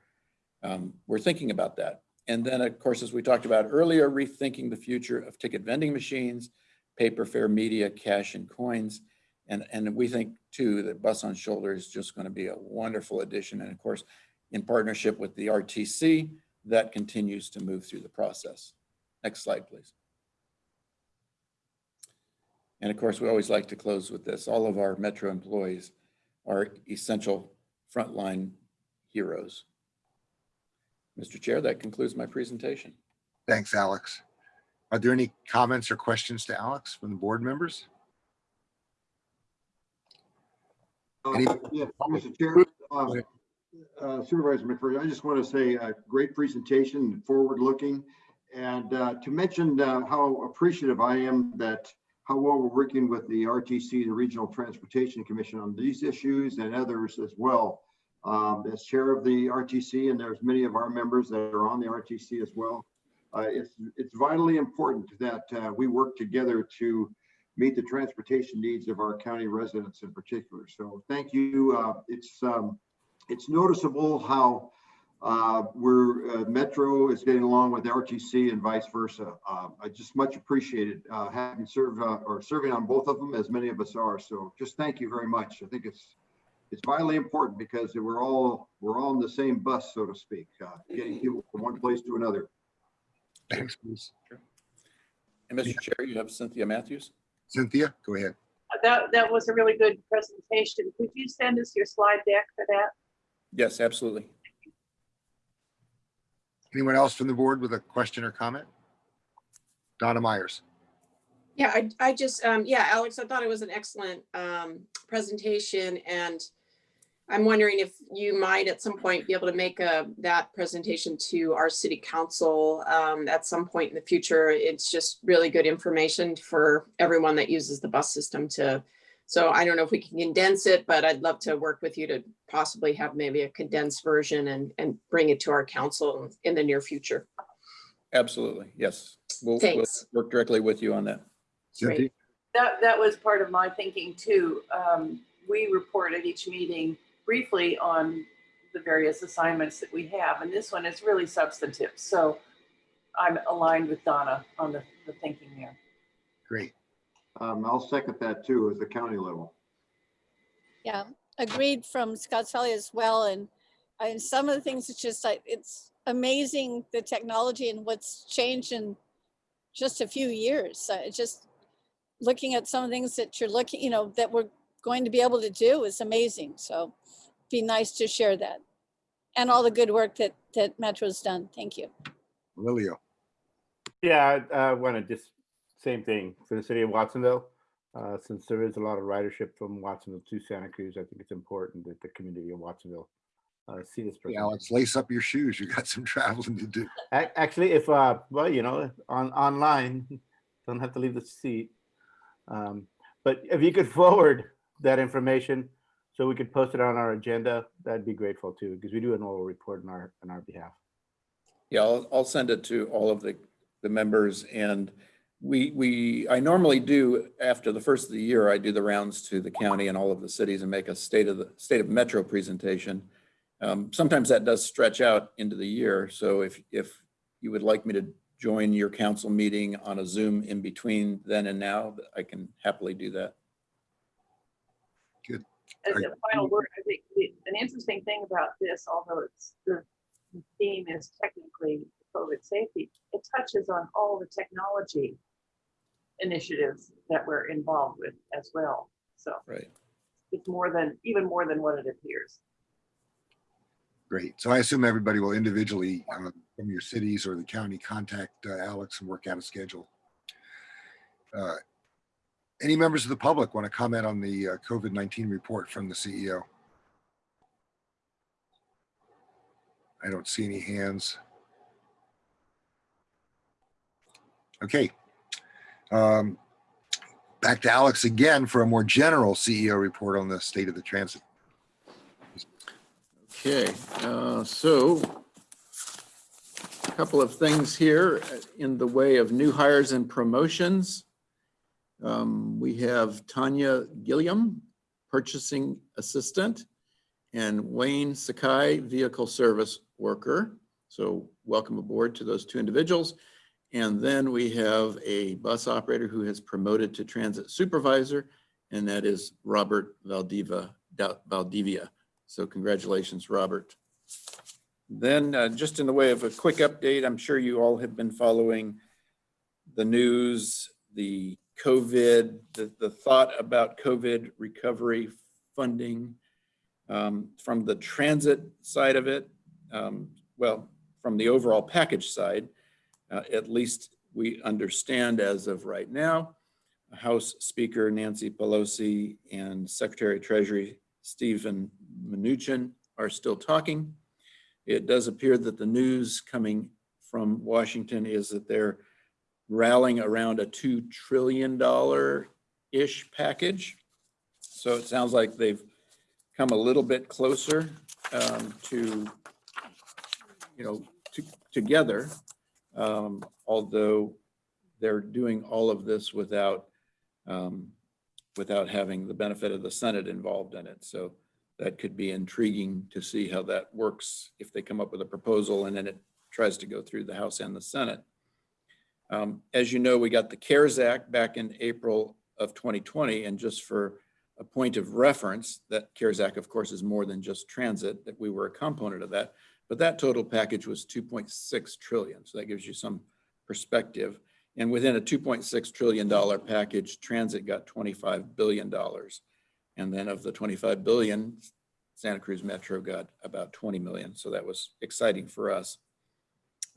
Um, we're thinking about that. And then, of course, as we talked about earlier, rethinking the future of ticket vending machines, paper fare media, cash and coins. And, and we think too that Bus on Shoulder is just going to be a wonderful addition. And of course, in partnership with the RTC, that continues to move through the process. Next slide, please. And of course, we always like to close with this. All of our Metro employees are essential frontline heroes. Mr. Chair, that concludes my presentation. Thanks, Alex. Are there any comments or questions to Alex from the board members? Uh, Yeah, Mr. Chair, um, uh, Supervisor McPherson, I just want to say a great presentation, forward-looking, and uh, to mention uh, how appreciative I am that how well we're working with the RTC, the Regional Transportation Commission on these issues and others as well. Um, As chair of the RTC, and there's many of our members that are on the RTC as well, uh, it's, it's vitally important that uh, we work together to meet the transportation needs of our county residents in particular. So thank you. It's, um, it's noticeable how uh, we're, uh, Metro is getting along with RTC and vice versa. Uh, I just much appreciated uh, having served uh, or serving on both of them as many of us are. So just thank you very much. I think it's, it's vitally important because we're all, we're all in the same bus, so to speak, uh, getting people from one place to another. Thanks, Bruce. And Mr. Chair, you have Cynthia Mathews. Cynthia, go ahead. That, that was a really good presentation. Could you send us your slide deck for that? Yes, absolutely. Anyone else from the board with a question or comment? Donna Meyers. Yeah, I, I just, um, yeah, Alex, I thought it was an excellent, um, presentation and I'm wondering if you might at some point be able to make a, that presentation to our city council, um, at some point in the future. It's just really good information for everyone that uses the bus system to, so I don't know if we can condense it, but I'd love to work with you to possibly have maybe a condensed version and, and bring it to our council in the near future. Absolutely, yes. We'll, we'll work directly with you on that. Cynthia, That, that was part of my thinking too. Um, we report at each meeting briefly on the various assignments that we have, and this one is really substantive. So I'm aligned with Donna on the, the thinking there. great. Um, I'll second that too, as the county level. Yeah, agreed from Scotts Valley as well. And, and some of the things, it's just like, it's amazing the technology and what's changed in just a few years. Uh, just looking at some of the things that you're looking, you know, that we're going to be able to do is amazing. So be nice to share that. And all the good work that, that Metro's done. Thank you. Aurelio. Yeah, I uh, want to just, same thing for the city of Watsonville. Uh, Since there is a lot of ridership from Watsonville to Santa Cruz, I think it's important that the community of Watsonville uh, see this. Hey, presentation. Alex, lace up your shoes. You got some [LAUGHS] traveling to do. Actually, if, uh, well, you know, on, online, [LAUGHS] don't have to leave the seat. Um, But if you could [LAUGHS] forward that information so we could post it on our agenda, that'd be grateful too, because we do an oral report on our, on our behalf. Yeah, I'll, I'll send it to all of the, the members and we, we, I normally do, after the first of the year, I do the rounds to the county and all of the cities and make a state of the, state of Metro presentation. Um, sometimes that does stretch out into the year. So if, if you would like me to join your council meeting on a Zoom in between then and now, I can happily do that. Good. As a final word, I think the- an interesting thing about this, although it's, the theme is technically COVID safety, it touches on all the technology initiatives that we're involved with as well. So Right. it's more than, even more than what it appears. Great. So I assume everybody will individually, uh, from your cities or the county, contact uh, Alex and work out a schedule. Uh, Any members of the public want to comment on the uh, COVID-19 report from the CEO? I don't see any hands. Okay. Um, Back to Alex again for a more general CEO report on the state of the transit. Okay, uh, so a couple of things here in the way of new hires and promotions. Um, We have Tanya Gilliam, Purchasing Assistant, and Wayne Sakai, Vehicle Service Worker. So welcome aboard to those two individuals. And then we have a bus operator who has promoted to Transit Supervisor, and that is Robert Valdiva, Valdivia. So congratulations, Robert. Then uh, just in the way of a quick update, I'm sure you all have been following the news, the COVID, the, the thought about COVID recovery funding um, from the transit side of it. um, Well, from the overall package side, uh, at least we understand as of right now, House Speaker Nancy Pelosi and Secretary of Treasury Stephen Mnuchin are still talking. It does appear that the news coming from Washington is that they're rallying around a $2 trillion-ish package. So it sounds like they've come a little bit closer um, to, you know, to- together. Um, Although they're doing all of this without, um, without having the benefit of the Senate involved in it. So that could be intriguing to see how that works if they come up with a proposal and then it tries to go through the House and the Senate. Um, As you know, we got the CARES Act back in April of 2020, and just for a point of reference, that CARES Act, of course, is more than just transit, that we were a component of that, but that total package was 2.6 trillion. So that gives you some perspective. And within a $2.6 trillion package, transit got $25 billion. And then of the 25 billion, Santa Cruz Metro got about 20 million. So that was exciting for us.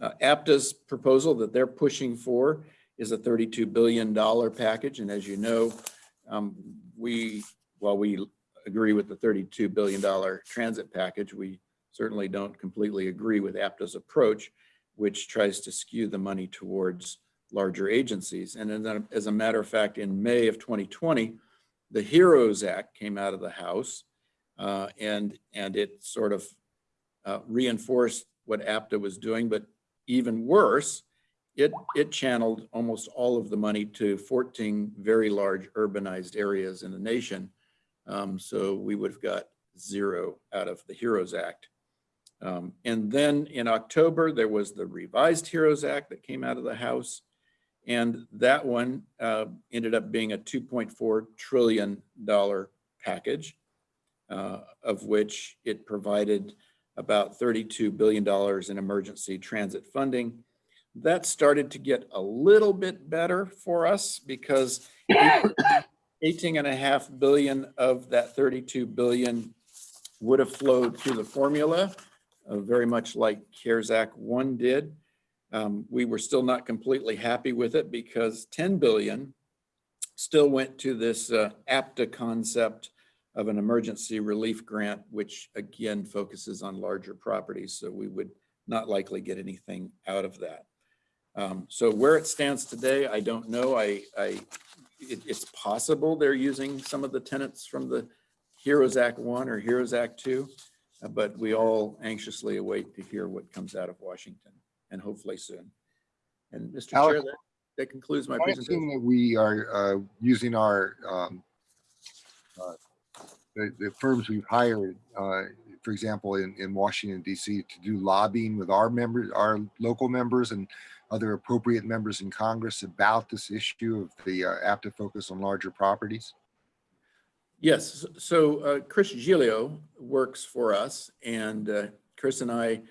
Uh, APTA's proposal that they're pushing for is a $32 billion package. And as you know, um, we, while we agree with the $32 billion transit package, we certainly don't completely agree with APTA's approach, which tries to skew the money towards larger agencies. And as a matter of fact, in May of 2020, the HEROES Act came out of the House uh, and, and it sort of uh, reinforced what APTA was doing, but even worse, it, it channeled almost all of the money to 14 very large urbanized areas in the nation. Um, so we would have got zero out of the HEROES Act. Um, and then in October, there was the revised HEROES Act that came out of the House. And that one uh, ended up being a $2.4 trillion package, uh, of which it provided about $32 billion in emergency transit funding. That started to get a little bit better for us because 18 and a half billion of that 32 billion would have flowed through the formula, uh, very much like CARES Act 1 did. Um, we were still not completely happy with it because 10 billion still went to this uh, APTA concept of an emergency relief grant, which again focuses on larger properties. So we would not likely get anything out of that. Um, so where it stands today, I don't know. I, I it, it's possible they're using some of the tenants from the HEROES Act 1 or HEROES Act 2, uh, but we all anxiously await to hear what comes out of Washington and hopefully soon. And Mr. Chair, that, that concludes my I presentation. that we are uh, using our, um, uh, the the firms we've hired, uh, for example, in, in Washington DC to do lobbying with our members, our local members and other appropriate members in Congress about this issue of the uh, APTA focus on larger properties? Yes, so uh, Chris Gilio works for us and uh, Chris and I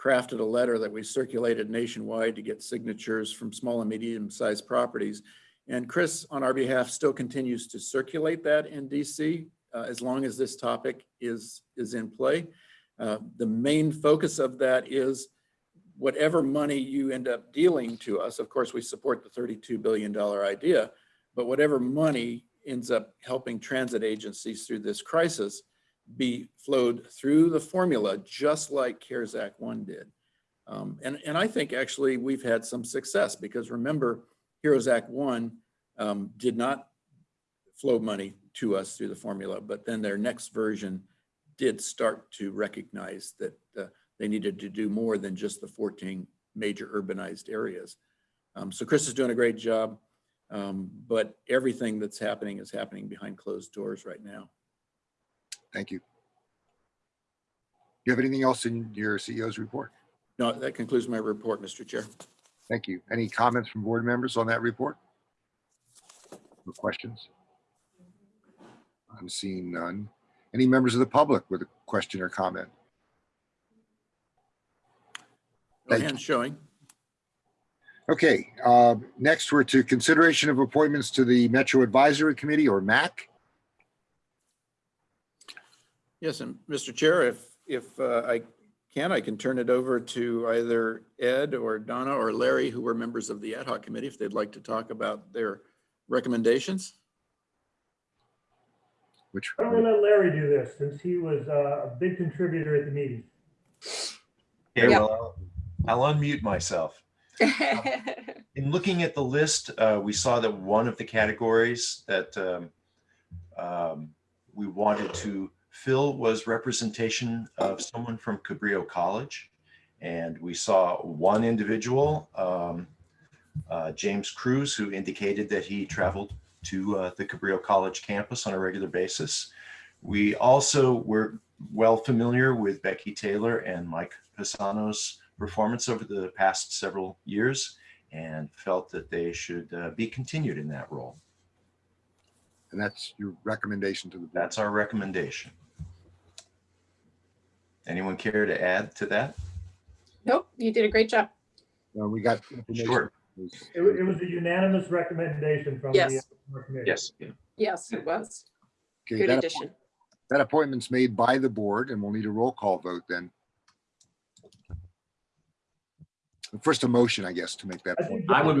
crafted a letter that we circulated nationwide to get signatures from small and medium sized properties. And Chris, on our behalf, still continues to circulate that in DC. uh, as long as this topic is, is in play. Uh, The main focus of that is whatever money you end up dealing to us, of course, we support the $32 billion idea, but whatever money ends up helping transit agencies through this crisis be flowed through the formula, just like CARES Act 1 did. Um, And, and I think actually we've had some success because remember, HEROES Act 1 um, did not flow money to us through the formula, but then their next version did start to recognize that uh, they needed to do more than just the 14 major urbanized areas. Um, So Chris is doing a great job, um, but everything that's happening is happening behind closed doors right now. Thank you. Do you have anything else in your CEO's report? No, that concludes my report, Mr. Chair. Thank you. Any comments from board members on that report? Or questions? I'm seeing none. Any members of the public with a question or comment? No hands showing. Okay, uh, next we're to consideration of appointments to the Metro Advisory Committee or MAC. Yes, and Mr. Chair, if, if uh, I can, I can turn it over to either Ed or Donna or Larry, who were members of the ad hoc committee, if they'd like to talk about their recommendations. Which, Why don't we let Larry do this since he was uh, a big contributor at the meeting? Okay, Yep. well, I'll I'll unmute myself. [LAUGHS] In looking at the list, uh, we saw that one of the categories that um, um, we wanted to fill was representation of someone from Cabrillo College. And we saw one individual, um, uh, James Cruz, who indicated that he traveled to uh, the Cabrillo College campus on a regular basis. We also were well familiar with Becky Taylor and Mike Pisano's performance over the past several years and felt that they should uh, be continued in that role. and that's your recommendation to the board. That's our recommendation. Anyone care to add to that? Nope, you did a great job. Uh, We got. Sure. It wa- it was a unanimous recommendation from the Yes. uh, committee. Yes. Yes, it was. Okay, Good that- addition. That appointment's made by the board and we'll need a roll call vote then. First, a motion, I guess, to make that I point. I would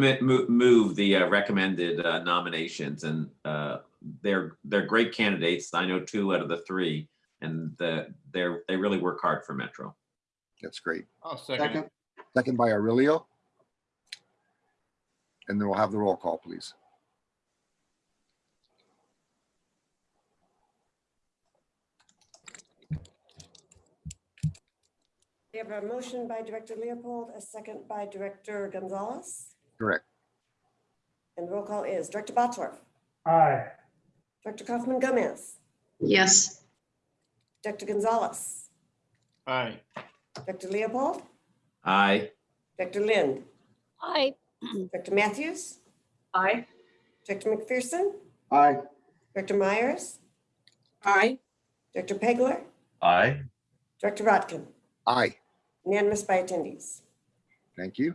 move the uh, recommended uh, nominations and uh, they're, they're great candidates. I know two out of the three and the, they're, they really work hard for Metro. That's great. I'll second. Second by Aurelio. And then we'll have the roll call, please. We have a motion by Director Leopold, a second by Director Gonzalez. Correct. And the roll call is Director Bottorff, Aye. Director Coffman Gomez, Yes. Director Gonzalez, Aye. Director Leopold, Aye. Director Lind, Aye. Director Mathews, Aye. Director McPherson, Aye. Director Meyers, Aye. Director Pageler, Aye. Director Rotkin, Aye. Unanimous by attendees. Thank you.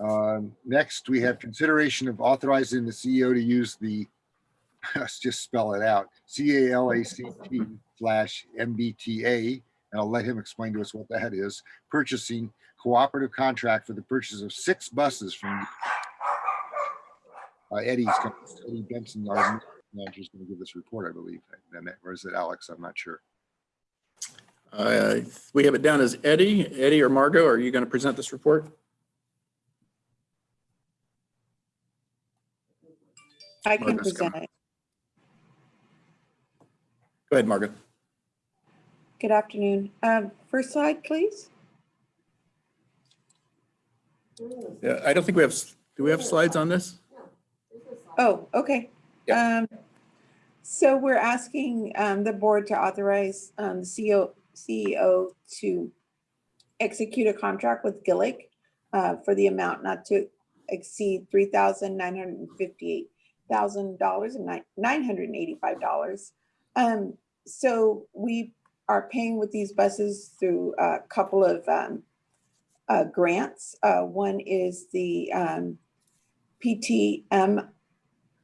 Um, Next, we have consideration of authorizing the CEO to use the, [LAUGHS] let's just spell it out, C A L A C T slash MBTA, and I'll let him explain to us what that is, purchasing cooperative contract for the purchase of six buses from uh, Eddie's, company. Eddie Benson, our manager, is going to give this report, I believe, or is it Alex? I'm not sure. Uh, We have it down as Eddie. Eddie or Margot, are you going to present this report? I can coming. present it. Go ahead, Margot. Good afternoon. Um, First slide, please. Yeah, I don't think we have, do we have slides on this? Oh, okay. Um, So we're asking um, the board to authorize um, the CEO, CEO to execute a contract with Gillig uh, for the amount not to exceed three thousand nine hundred fifty-eight thousand dollars and nine, hundred eighty-five dollars. Um, so we are paying with these buses through a couple of um, uh, grants. Uh, one is the um, PTM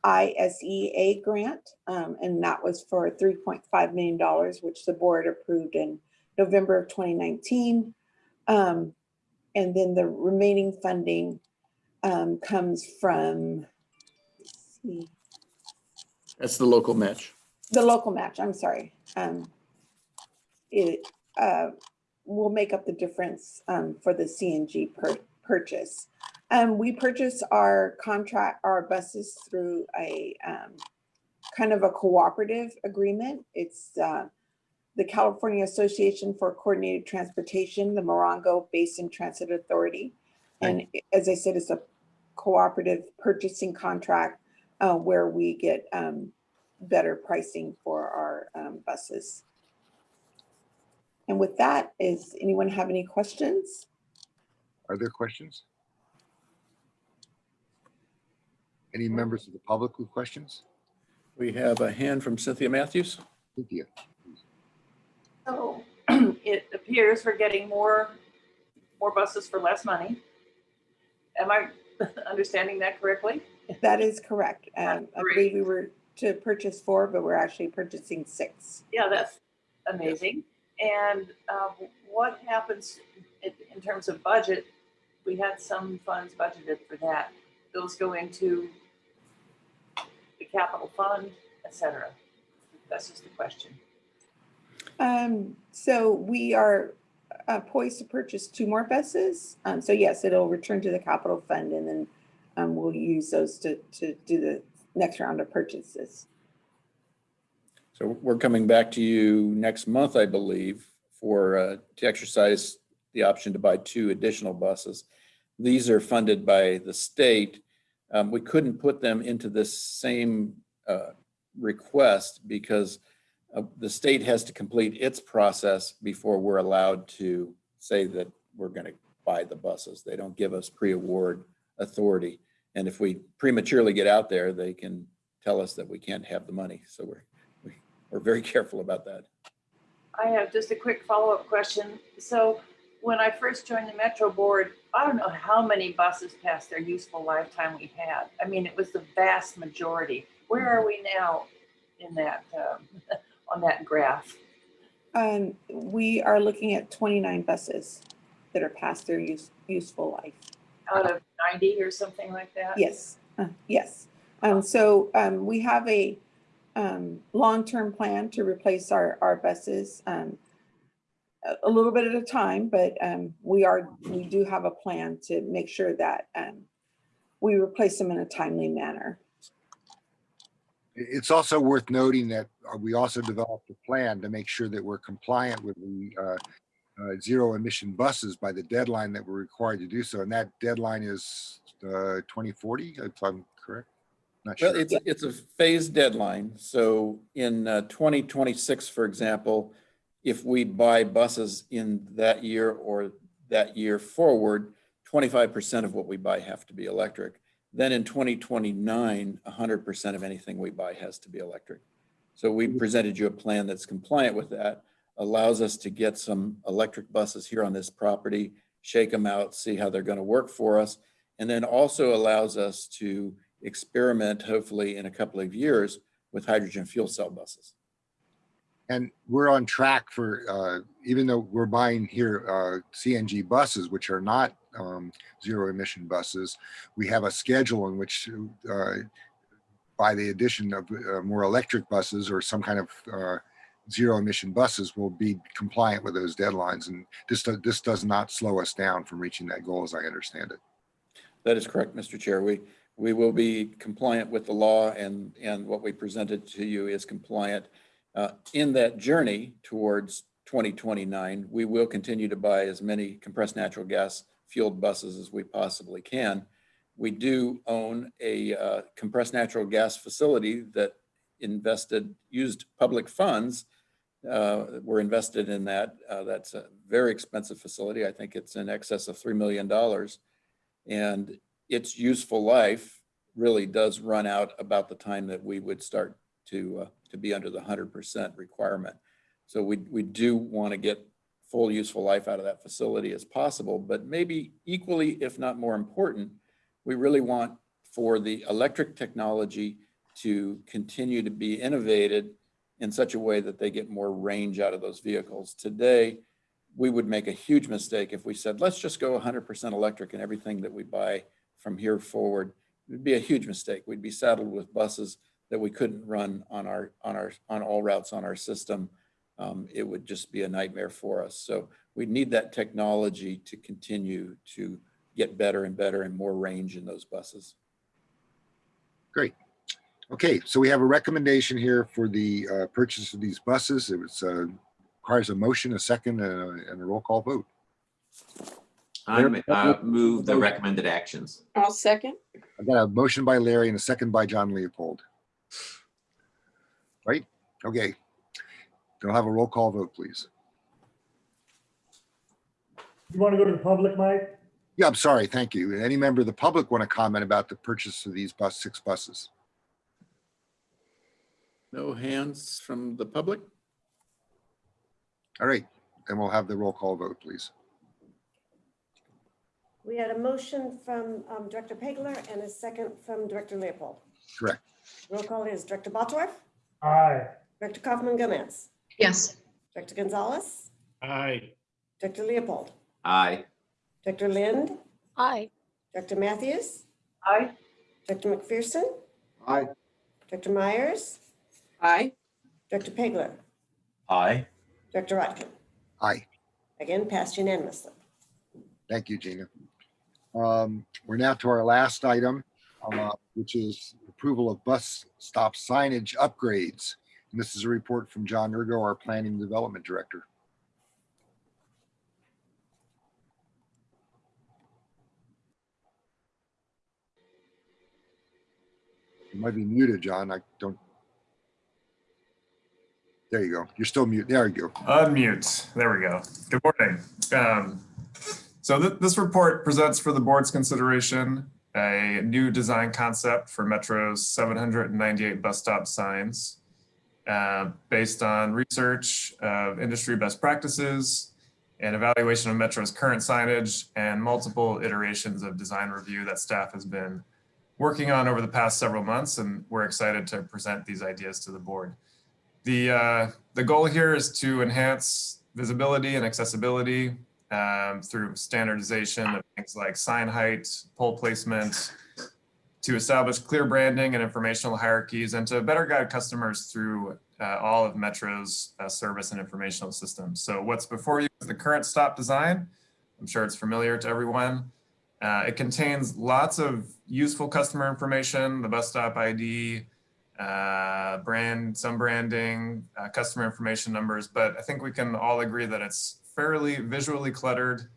ISEA grant, um, and that was for $3.5 million, which the board approved in November of 2019. Um, And then the remaining funding um, comes from, That's the local match. the local match, I'm sorry. Um, It uh, will make up the difference um, for the CNG pur- purchase. Um, We purchase our contract, our buses through a um, kind of a cooperative agreement. It's uh, the California Association for Coordinated Transportation, the Morongo Basin Transit Authority. And as I said, it's a cooperative purchasing contract uh, where we get um, better pricing for our um, buses. And with that, is anyone have any questions? Are there questions? Any members of the public with questions? We have a hand from Cynthia Mathews. Cynthia? So [CLEARS THROAT] it appears we're getting more, more buses for less money. Am I [LAUGHS] understanding that correctly? That is correct. Um, I believe we were to purchase four, but we're actually purchasing six. Yeah, that's amazing. And um, what happens in, in terms of budget? We had some funds budgeted for that. Those go into the capital fund, et cetera. That's just the question. Um, so we are uh, poised to purchase two more buses. Um, so yes, it'll return to the capital fund and then um, we'll use those to, to do the next round of purchases. So we're coming back to you next month, I believe, for, uh, to exercise the option to buy two additional buses. These are funded by the state. Um, We couldn't put them into this same uh, request because uh, the state has to complete its process before we're allowed to say that we're going to buy the buses. They don't give us pre-award authority. And if we prematurely get out there, they can tell us that we can't have the money. So we're, we- we're very [LAUGHS] careful about that. I have just a quick follow-up question. So when I first joined the Metro Board, I don't know how many buses past their useful lifetime we had. I mean, it was the vast majority. Where are we now in that, um, [LAUGHS] on that graph? Um, we are looking at 29 buses that are past their use, useful life. Out of 90 or something like that? Yes, uh, yes. Um, so, um, we have a, um, long-term plan to replace our, our buses, um, a, a little bit at a time, but, um, we are, we do have a plan to make sure that, um, we replace them in a timely manner. It's also worth noting that uh, we also developed a plan to make sure that we're compliant with the uh, uh, zero emission buses by the deadline that we're required to do so. And that deadline is uh, 2040, if I'm correct? Not Well, sure. it's, it's a phased deadline. So in uh, 2026, for example, if we buy buses in that year or that year forward, 25% of what we buy have to be electric. Then in 2029, 100% of anything we buy has to be electric. So we presented you a plan that's compliant with that, allows us to get some electric buses here on this property, shake them out, see how they're going to work for us, and then also allows us to experiment, hopefully in a couple of years, with hydrogen fuel cell buses. And we're on track for, uh, even though we're buying here uh, CNG buses, which are not um, zero emission buses, we have a schedule in which uh, by the addition of uh, more electric buses or some kind of uh, zero emission buses will be compliant with those deadlines. And this, this does not slow us down from reaching that goal, as I understand it. That is correct, Mr. Chair. We, we will be compliant with the law and, and what we presented to you is compliant. Uh, In that journey towards 2029, we will continue to buy as many compressed natural gas fueled buses as we possibly can. We do own a uh, compressed natural gas facility that invested, used public funds. uh, Were invested in that. Uh, That's a very expensive facility. I think it's in excess of $3 million. And its useful life really does run out about the time that we would start to, uh, to be under the hundred percent requirement. So we, we do want to get full useful life out of that facility as possible, but maybe equally, if not more important, we really want for the electric technology to continue to be innovated in such a way that they get more range out of those vehicles. Today, we would make a huge mistake if we said, let's just go 100% electric in everything that we buy from here forward. It'd be a huge mistake. We'd be saddled with buses that we couldn't run on our, on our, on all routes on our system. Um, it would just be a nightmare for us. So we need that technology to continue to get better and better and more range in those buses. Great. Okay, so we have a recommendation here for the uh, purchase of these buses. It was, uh, requires a motion, a second, and a and a roll call vote. I m- uh, move the recommended actions. I'll second. I've got a motion by Larry and a second by John Leopold. Right? Okay. Can I have a roll call vote, please? You want to go to the public, Mike? Yeah, I'm sorry. Thank you. Any member of the public want to comment about the purchase of these bus, six buses? No hands from the public? All right, and we'll have the roll call vote, please. We had a motion from um, Director Pageler and a second from Director Leopold. Correct. Roll call is Director Bottorff, Aye. Director Coffman Gomez, Yes. Director Gonzalez, Aye. Director Leopold, Aye. Director Lind, Aye. Director Mathews, Aye. Director McPherson, Aye. Director Meyers, Aye. Director Pageler, Aye. Director Rotkin. Aye. Again, passed unanimously. Thank you, Gina. Um, We're now to our last item, uh, which is approval of bus stop signage upgrades. And this is a report from John Urgo, our Planning and Development Director. You might be muted, John. I don't. There you go. You're still mute. There you go. Unmute. There we go. Good morning. Um, so th- this report presents for the board's consideration a new design concept for Metro's 798 bus stop signs uh, based on research of industry best practices and evaluation of Metro's current signage and multiple iterations of design review that staff has been working on over the past several months. And we're excited to present these ideas to the board. The, uh, the goal here is to enhance visibility and accessibility um, through standardization of things like sign height, pole placement, to establish clear branding and informational hierarchies, and to better guide customers through uh, all of Metro's uh, service and informational systems. So what's before you is the current stop design. I'm sure it's familiar to everyone. Uh, it contains lots of useful customer information, the bus stop ID, uh, brand, some branding, uh, customer information numbers, but I think we can all agree that it's fairly visually cluttered.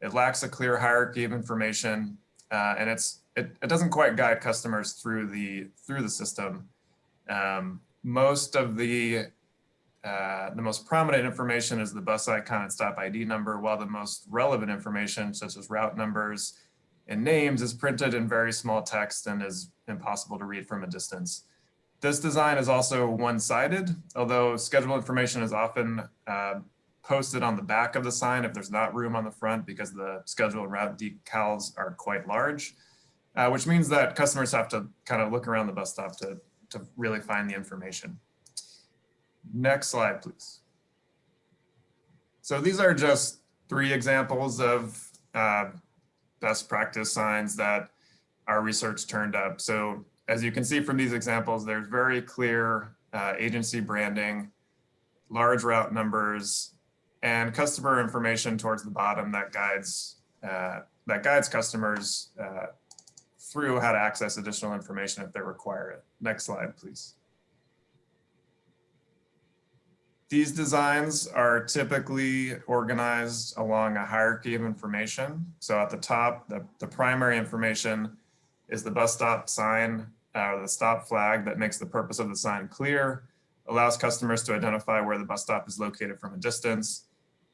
It lacks a clear hierarchy of information, uh, and it's it, it doesn't quite guide customers through the through the system. Um, most of the uh, the most prominent information is the bus icon and stop ID number, while the most relevant information, such as route numbers and names, is printed in very small text and is impossible to read from a distance. This design is also one-sided, although schedule information is often uh, posted on the back of the sign if there's not room on the front because the schedule route decals are quite large, uh, which means that customers have to kind of look around the bus stop to, to really find the information. Next slide, please. So these are just three examples of uh, best practice signs that our research turned up. So as you can see from these examples, there's very clear uh, agency branding, large route numbers, and customer information towards the bottom that guides uh, that guides customers uh, through how to access additional information if they require it. Next slide, please. These designs are typically organized along a hierarchy of information. So at the top, the, the primary information is the bus stop sign or the stop flag that makes the purpose of the sign clear, allows customers to identify where the bus stop is located from a distance,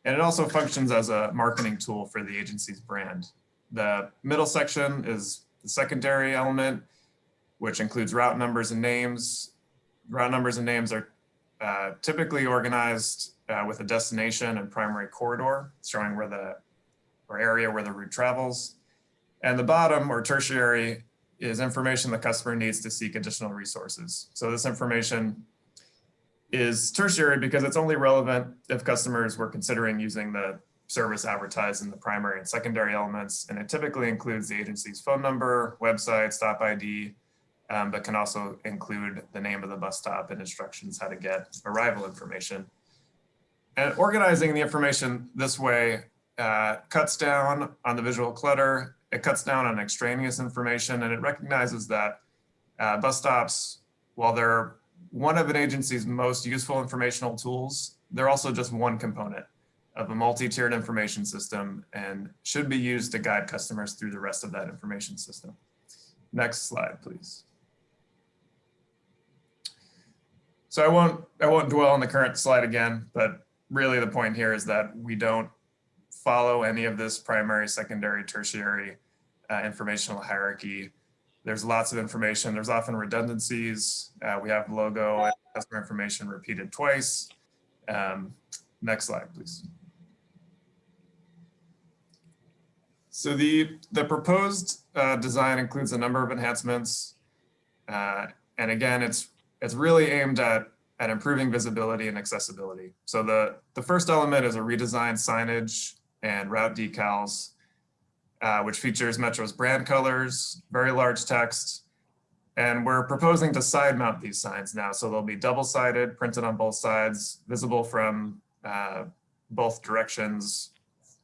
and it also functions as a marketing tool for the agency's brand. The middle section is the secondary element, which includes route numbers and names. Route numbers and names are uh, typically organized uh, with a destination and primary corridor, showing where the or area where the route travels. And the bottom or tertiary is information the customer needs to seek additional resources. So this information is tertiary because it's only relevant if customers were considering using the service advertised in the primary and secondary elements. And it typically includes the agency's phone number, website, stop ID, um, but can also include the name of the bus stop and instructions how to get arrival information. And organizing the information this way uh, cuts down on the visual clutter, it cuts down on extraneous information, and it recognizes that uh, bus stops, while they're one of an agency's most useful informational tools, they're also just one component of a multi-tiered information system and should be used to guide customers through the rest of that information system. Next slide, please. So I won't, I won't dwell on the current slide again, but really the point here is that we don't follow any of this primary, secondary, tertiary uh, informational hierarchy. There's lots of information. There's often redundancies. Uh, we have logo and customer information repeated twice. Um, next slide, please. So the, the proposed uh, design includes a number of enhancements. Uh, and again, it's, it's really aimed at, at improving visibility and accessibility. So the, the first element is a redesigned signage and route decals, uh, which features Metro's brand colors, very large text. And we're proposing to side mount these signs now. So they'll be double sided, printed on both sides, visible from uh, both directions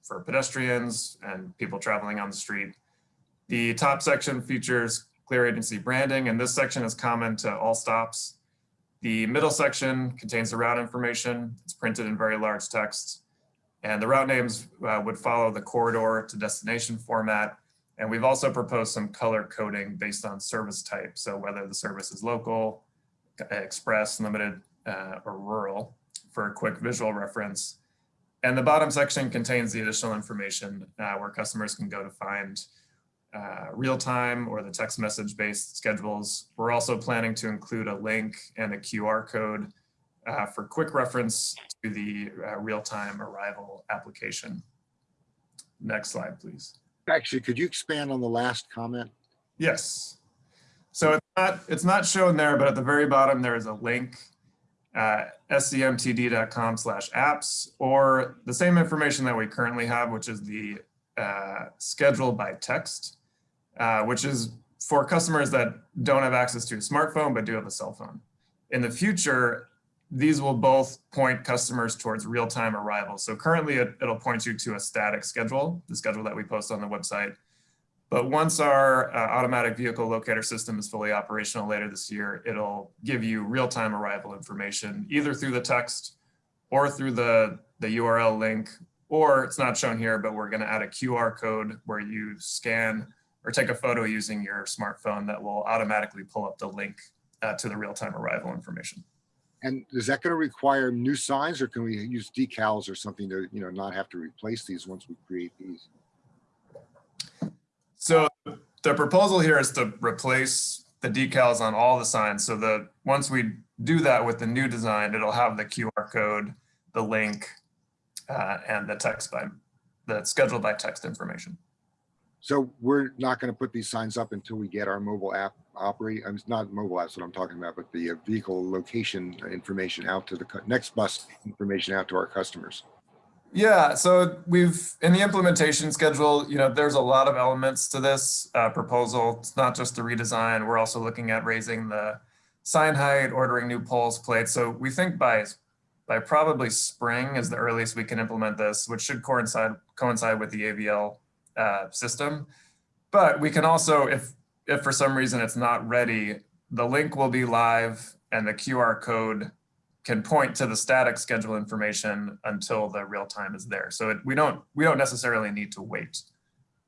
for pedestrians and people traveling on the street. The top section features clear agency branding, and this section is common to all stops. The middle section contains the route information. It's printed in very large text. And the route names uh, would follow the corridor to destination format. And we've also proposed some color coding based on service type. So whether the service is local, express, limited, uh, or rural for a quick visual reference. And the bottom section contains the additional information uh, where customers can go to find uh, real-time or the text message based schedules. We're also planning to include a link and a QR code uh, for quick reference to the uh, real-time arrival application. Next slide, please. Actually, could you expand on the last comment? Yes. So it's not, it's not shown there, but at the very bottom, there is a link, uh, scmtd.com slash apps, or the same information that we currently have, which is the uh, schedule by text, uh, which is for customers that don't have access to a smartphone, but do have a cell phone. In the future, these will both point customers towards real-time arrival. So currently it, will point you to a static schedule, the schedule that we post on the website. But once our uh, automatic vehicle locator system is fully operational later this year, it'll give you real-time arrival information, either through the text or through the, the URL link, or it's not shown here, but we're gonna add a QR code where you scan or take a photo using your smartphone that will automatically pull up the link uh, to the real-time arrival information. And is that going to require new signs or can we use decals or something to, you know, not have to replace these once we create these? So the proposal here is to replace the decals on all the signs so that once we do that with the new design, it'll have the QR code, the link, uh, and the text by the schedule by text information. So we're not going to put these signs up until we get our mobile app operate. I'm not mobile apps what I'm talking about, but the uh, vehicle location information out to the next bus information out to our customers. Yeah, so we've in the implementation schedule, you know, there's a lot of elements to this uh, proposal. It's not just the redesign. We're also looking at raising the sign height, ordering new poles, plates. So we think by by probably spring is the earliest we can implement this, which should coincide coincide with the AVL uh, system. But we can also, if if for some reason it's not ready, the link will be live and the QR code can point to the static schedule information until the real time is there. So it, we don't we don't necessarily need to wait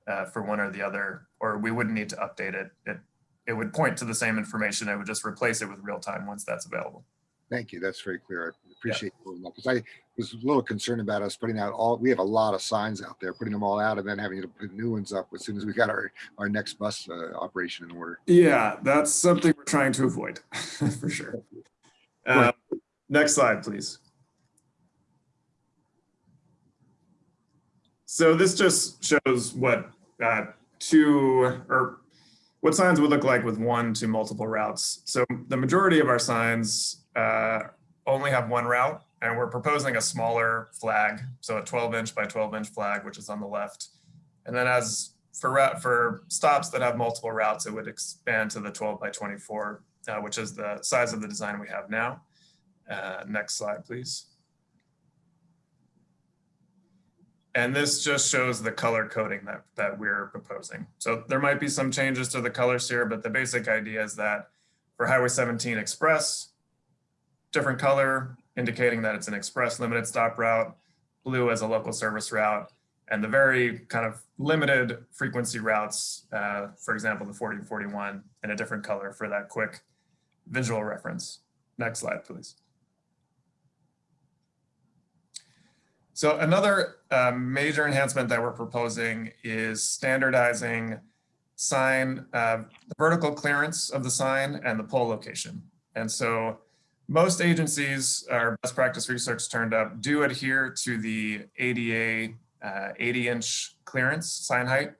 uh, for one or the other, or we wouldn't need to update it. It it would point to the same information. It would just replace it with real time once that's available. Thank you. That's very clear. I appreciate yeah. because I was a little concerned about us putting out all, we have a lot of signs out there, putting them all out and then having to put new ones up as soon as we got our, our next bus uh, operation in order. Yeah, that's something we're trying to avoid [LAUGHS] for sure. Uh, next slide, please. So this just shows what uh, two or what signs would look like with one to multiple routes. So the majority of our signs uh, only have one route and we're proposing a smaller flag. So a 12 inch by 12 inch flag, which is on the left. And then as for for stops that have multiple routes, it would expand to the 12 by 24, uh, which is the size of the design we have now. Uh, next slide, please. And this just shows the color coding that, that we're proposing. So there might be some changes to the colors here, but the basic idea is that for Highway 17 Express, different color indicating that it's an express limited stop route, blue as a local service route, and the very kind of limited frequency routes, uh, for example, the 40 and 41 in a different color for that quick visual reference. Next slide, please. So another uh, major enhancement that we're proposing is standardizing sign, uh, the vertical clearance of the sign and the pole location. And so most agencies, our best practice research turned up, do adhere to the ADA uh, 80 inch clearance sign height.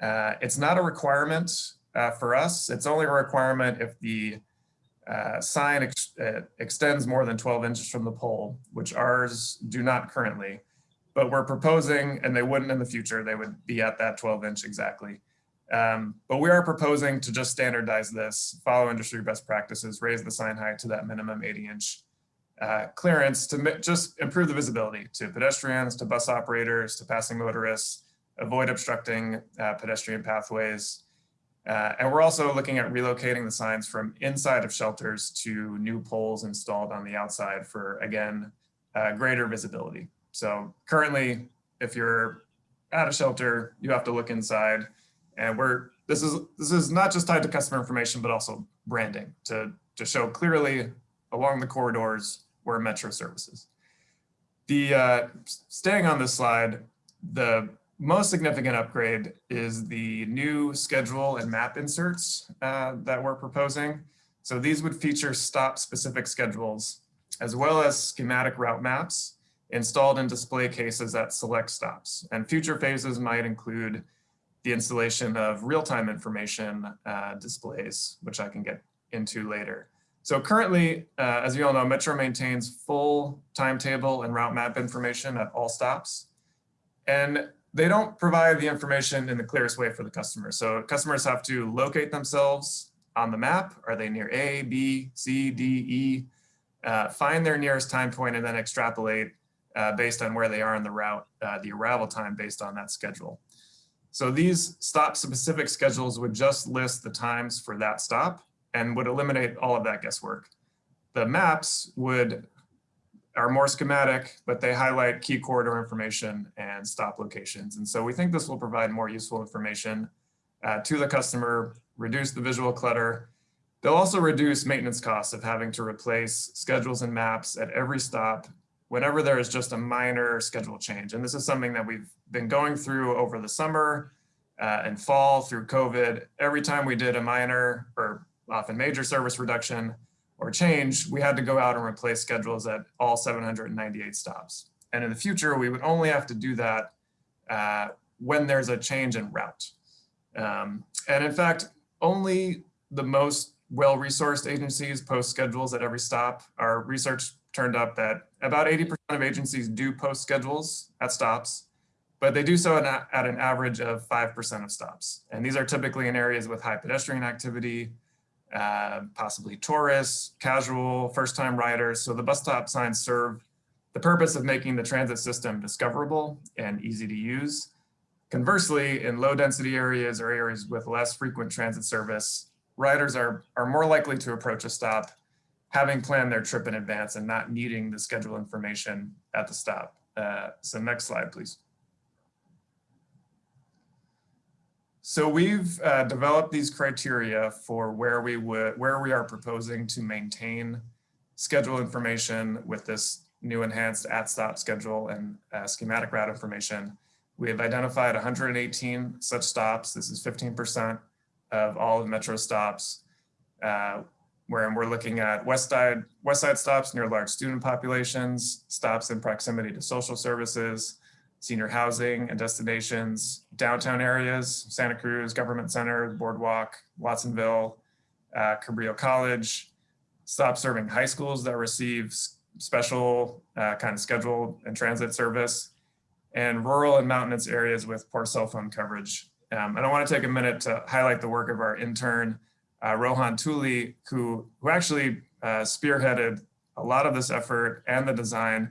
Uh, it's not a requirement uh, for us. It's only a requirement if the uh, sign ex uh, extends more than 12 inches from the pole, which ours do not currently, but we're proposing, and they wouldn't in the future, they would be at that 12 inch exactly. Um, but we are proposing to just standardize this, follow industry best practices, raise the sign height to that minimum 80 inch uh, clearance to just improve the visibility to pedestrians, to bus operators, to passing motorists, avoid obstructing uh, pedestrian pathways, uh, and we're also looking at relocating the signs from inside of shelters to new poles installed on the outside for, again, uh, greater visibility. So currently, if you're at a shelter, you have to look inside. And we're this is this is not just tied to customer information, but also branding to, to show clearly along the corridors where Metro services. The uh, staying on this slide, the most significant upgrade is the new schedule and map inserts uh, that we're proposing. So these would feature stop specific schedules as well as schematic route maps installed in display cases at select stops. And future phases might include the installation of real-time information uh, displays, which I can get into later. So currently, uh, as you all know, Metro maintains full timetable and route map information at all stops. And they don't provide the information in the clearest way for the customer. So customers have to locate themselves on the map. Are they near A, B, C, D, E? Uh, find their nearest time point and then extrapolate uh, based on where they are in the route, uh, the arrival time based on that schedule. So these stop specific schedules would just list the times for that stop and would eliminate all of that guesswork. The maps would are more schematic, but they highlight key corridor information and stop locations. And so we think this will provide more useful information uh, to the customer, reduce the visual clutter. They'll also reduce maintenance costs of having to replace schedules and maps at every stop whenever there is just a minor schedule change. And this is something that we've been going through over the summer uh, and fall through COVID. Every time we did a minor or often major service reduction, or change, we had to go out and replace schedules at all 798 stops. And in the future, we would only have to do that uh, when there's a change in route. Um, and in fact, only the most well-resourced agencies post schedules at every stop. Our research turned up that about 80% of agencies do post schedules at stops, but they do so at, at an average of 5% of stops. And these are typically in areas with high pedestrian activity, uh, possibly tourists, casual, first-time riders. So the bus stop signs serve the purpose of making the transit system discoverable and easy to use. Conversely, in low density areas or areas with less frequent transit service, riders are, are more likely to approach a stop having planned their trip in advance and not needing the schedule information at the stop. Uh, so next slide, please. So we've uh, developed these criteria for where we would where we are proposing to maintain schedule information with this new enhanced at stop schedule and uh, schematic route information. We have identified 118 such stops. This is 15% of all of Metro stops, uh, where we're looking at west side, west side stops near large student populations, stops in proximity to social services, senior housing and destinations, downtown areas, Santa Cruz, Government Center, Boardwalk, Watsonville, uh, Cabrillo College, stop serving high schools that receive special uh, kind of scheduled and transit service, and rural and mountainous areas with poor cell phone coverage. Um, and I want to take a minute to highlight the work of our intern, uh, Rohan Tuli, who, who actually uh, spearheaded a lot of this effort and the design,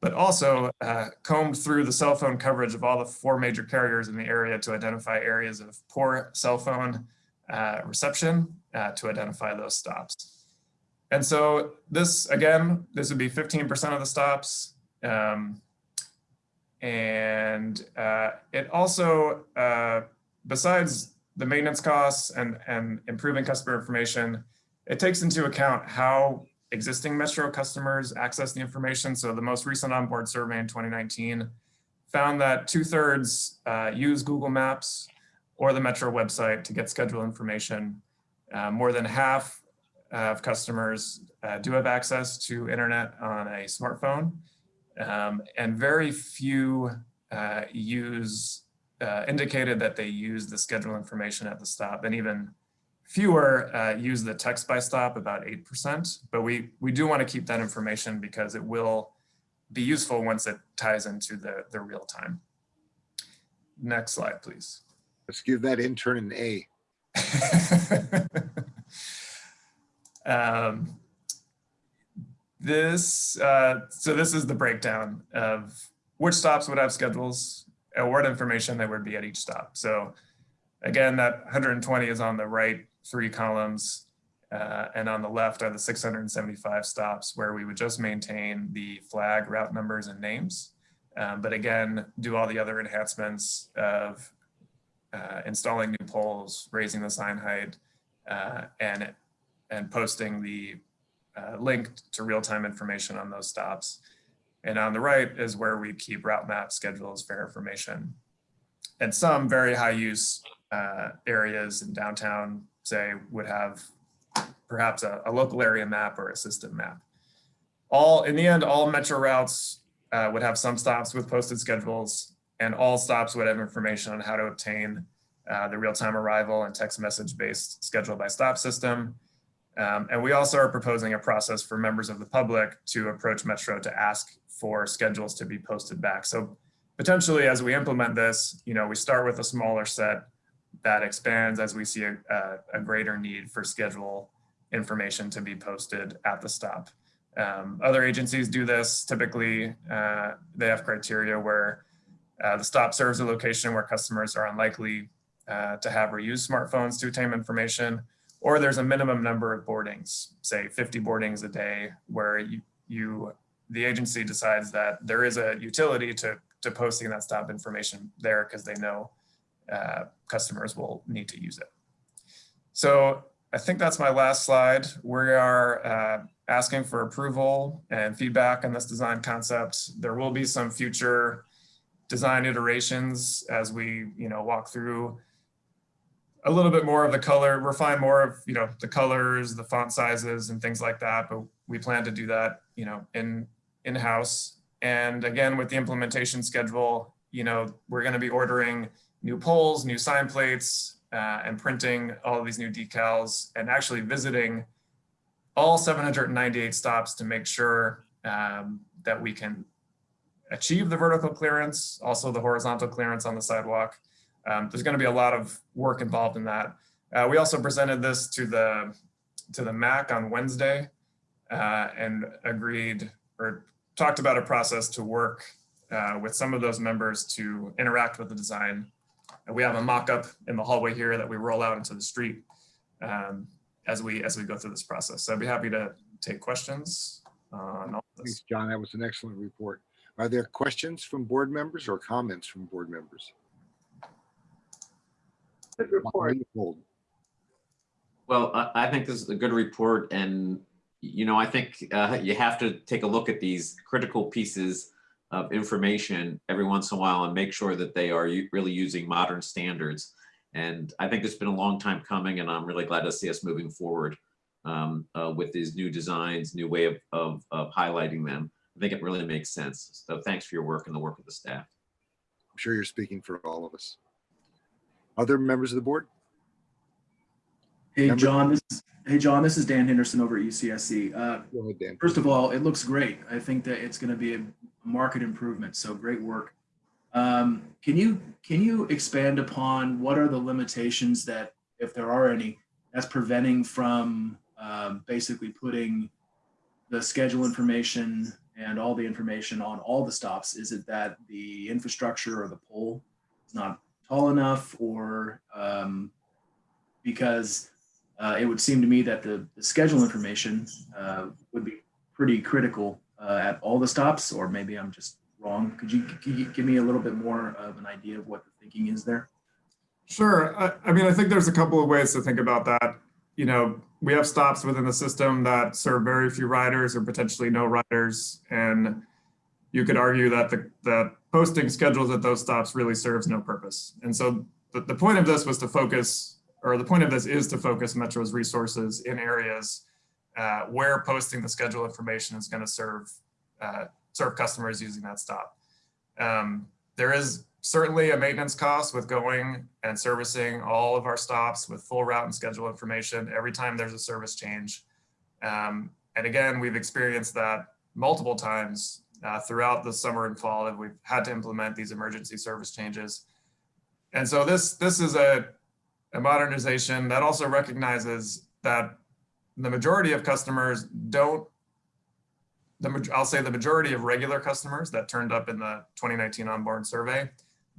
but also uh, combed through the cell phone coverage of all the four major carriers in the area to identify areas of poor cell phone uh, reception uh, to identify those stops. And so this, again, this would be 15% of the stops. Um, and uh, it also, besides the maintenance costs and, and improving customer information, it takes into account how existing Metro customers access the information. So the most recent onboard survey in 2019 found that two thirds uh, use Google Maps or the Metro website to get schedule information. Uh, more than half of customers uh, do have access to internet on a smartphone. Um, and very few uh, use uh, indicated that they use the schedule information at the stop and even fewer uh, use the text by stop about 8%, but we, we do want to keep that information because it will be useful once it ties into the, the real time. Next slide, please. Let's give that intern an A. [LAUGHS] Um, this, uh, so this is the breakdown of which stops would have schedules what information that would be at each stop. So again, that 120 is on the right three columns. Uh, and on the left are the 675 stops where we would just maintain the flag route numbers and names. Um, but again, do all the other enhancements of uh, installing new poles, raising the sign height, uh, and, and posting the uh, link to real-time information on those stops. And on the right is where we keep route map schedules, fare information. And some very high use uh, areas in downtown, say, would have perhaps a, a local area map or a system map. All, in the end, all metro routes uh, would have some stops with posted schedules and all stops would have information on how to obtain uh, the real-time arrival and text message based schedule by stop system. Um, and we also are proposing a process for members of the public to approach Metro to ask for schedules to be posted back. So potentially as we implement this, you know, we start with a smaller set that expands as we see a, a, a greater need for schedule information to be posted at the stop. Um, other agencies do this. Typically, uh, they have criteria where uh, the stop serves a location where customers are unlikely uh, to have or use smartphones to obtain information, or there's a minimum number of boardings, say 50 boardings a day, where you, you the agency decides that there is a utility to, to posting that stop information there because they know uh, customers will need to use it. So I think that's my last slide. We are uh, asking for approval and feedback on this design concept. There will be some future design iterations as we, you know, walk through a little bit more of the color, refine more of, you know, the colors, the font sizes and things like that. But we plan to do that, you know, in in-house. And again, with the implementation schedule, you know, we're going to be ordering new poles, new sign plates, uh, and printing all these new decals and actually visiting all 798 stops to make sure um, that we can achieve the vertical clearance, also the horizontal clearance on the sidewalk. Um, there's going to be a lot of work involved in that. Uh, we also presented this to the to the MAC on Wednesday uh, and agreed or talked about a process to work uh, with some of those members to interact with the design. And we have a mock-up in the hallway here that we roll out into the street um, as we as we go through this process. So I'd be happy to take questions on all this. Thanks, John. That was an excellent report. Are there questions from board members or comments from board members? Good report. Well, I, I think this is a good report and, you know, I think uh, you have to take a look at these critical pieces of information every once in a while and make sure that they are really using modern standards. And I think it's been a long time coming and I'm really glad to see us moving forward um, uh, with these new designs, new way of, of, of highlighting them. I think it really makes sense. So thanks for your work and the work of the staff. I'm sure you're speaking for all of us. Other members of the board? Hey, Member- John, this is, hey, John, this is Dan Henderson over at UCSC. Uh, ahead, Dan. First of all, it looks great. I think that it's going to be a market improvement, so great work. Um, Can you, can you expand upon what are the limitations that, if there are any, that's preventing from um, basically putting the schedule information and all the information on all the stops? Is it that the infrastructure or the pole is not tall enough or um, because uh, it would seem to me that the, the schedule information uh, would be pretty critical uh, at all the stops, or maybe I'm just wrong. Could you, could you give me a little bit more of an idea of what the thinking is there? Sure. I, I mean, I think there's a couple of ways to think about that. You know, we have stops within the system that serve very few riders or potentially no riders. And you could argue that the, that posting schedules at those stops really serves no purpose. And so the, the point of this was to focus, or the point of this is to focus Metro's resources in areas uh, where posting the schedule information is going to serve uh, serve customers using that stop. Um, there is certainly a maintenance cost with going and servicing all of our stops with full route and schedule information every time there's a service change. Um, and again, we've experienced that multiple times uh, throughout the summer and fall that we've had to implement these emergency service changes. And so this, this is a, a modernization that also recognizes that the majority of customers don't the, I'll say the majority of regular customers that turned up in the 2019 onboard survey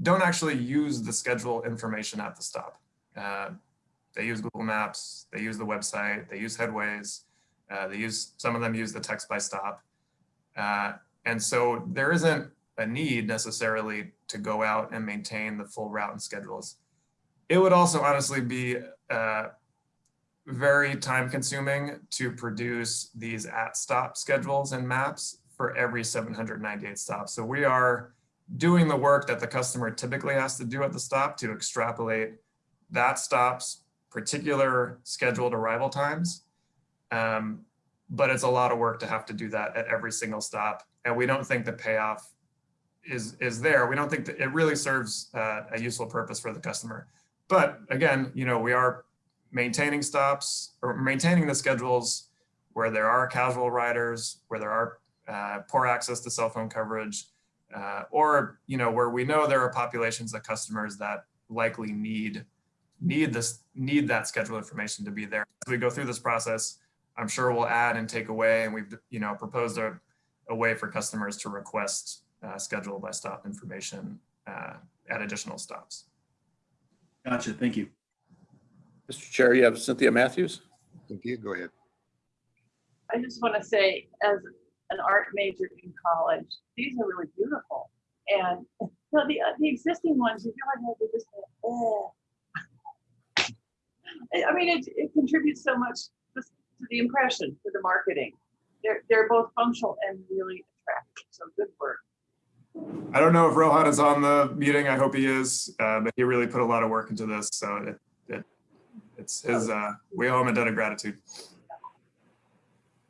don't actually use the schedule information at the stop. Uh, they use Google Maps, they use the website, they use Headways, uh, they use, some of them use the text by stop. Uh, and so there isn't a need necessarily to go out and maintain the full route and schedules. It would also honestly be uh, very time consuming to produce these at stop schedules and maps for every 798 stops. So we are doing the work that the customer typically has to do at the stop to extrapolate that stop's particular scheduled arrival times. Um, but it's a lot of work to have to do that at every single stop. And we don't think the payoff is, is there. We don't think that it really serves uh, a useful purpose for the customer. But again, you know, we are maintaining stops or maintaining the schedules where there are casual riders, where there are uh, poor access to cell phone coverage, uh, or you know where we know there are populations of customers that likely need need this need that schedule information to be there. As we go through this process, I'm sure we'll add and take away, and we've you know proposed a, a way for customers to request uh, schedule by stop information uh, at additional stops. Gotcha. Thank you. Mr. Chair, you have Cynthia Mathews. Cynthia, go ahead. I just want to say, as an art major in college, these are really beautiful. And so the, the existing ones, you feel like they're just, eh. I mean, it, it contributes so much to to the impression, to the marketing. They're, they're both functional and really attractive. So good work. I don't know if Rohan is on the meeting. I hope he is, uh, but he really put a lot of work into this. So it, it it's his, uh, we owe him a debt of gratitude.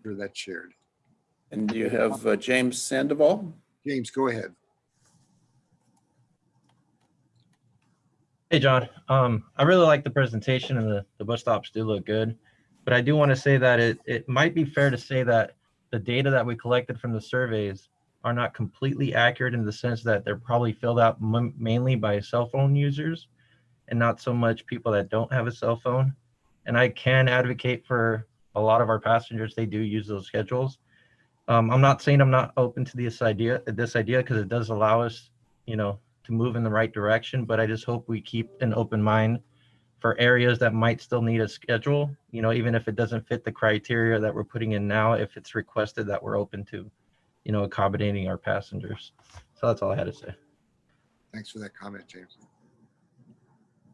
Sure that's shared. And you have uh, James Sandoval. James, go ahead. Hey, John. Um, I really like the presentation and the, the bus stops do look good. But I do want to say that it, it might be fair to say that the data that we collected from the surveys are not completely accurate in the sense that they're probably filled out mainly by cell phone users and not so much people that don't have a cell phone. And I can advocate for a lot of our passengers, they do use those schedules. Um, I'm not saying I'm not open to this idea, this idea, because it does allow us, you know, to move in the right direction, but I just hope we keep an open mind for areas that might still need a schedule, you know, even if it doesn't fit the criteria that we're putting in now, if it's requested that we're open to, you know, accommodating our passengers. So that's all I had to say. Thanks for that comment, James.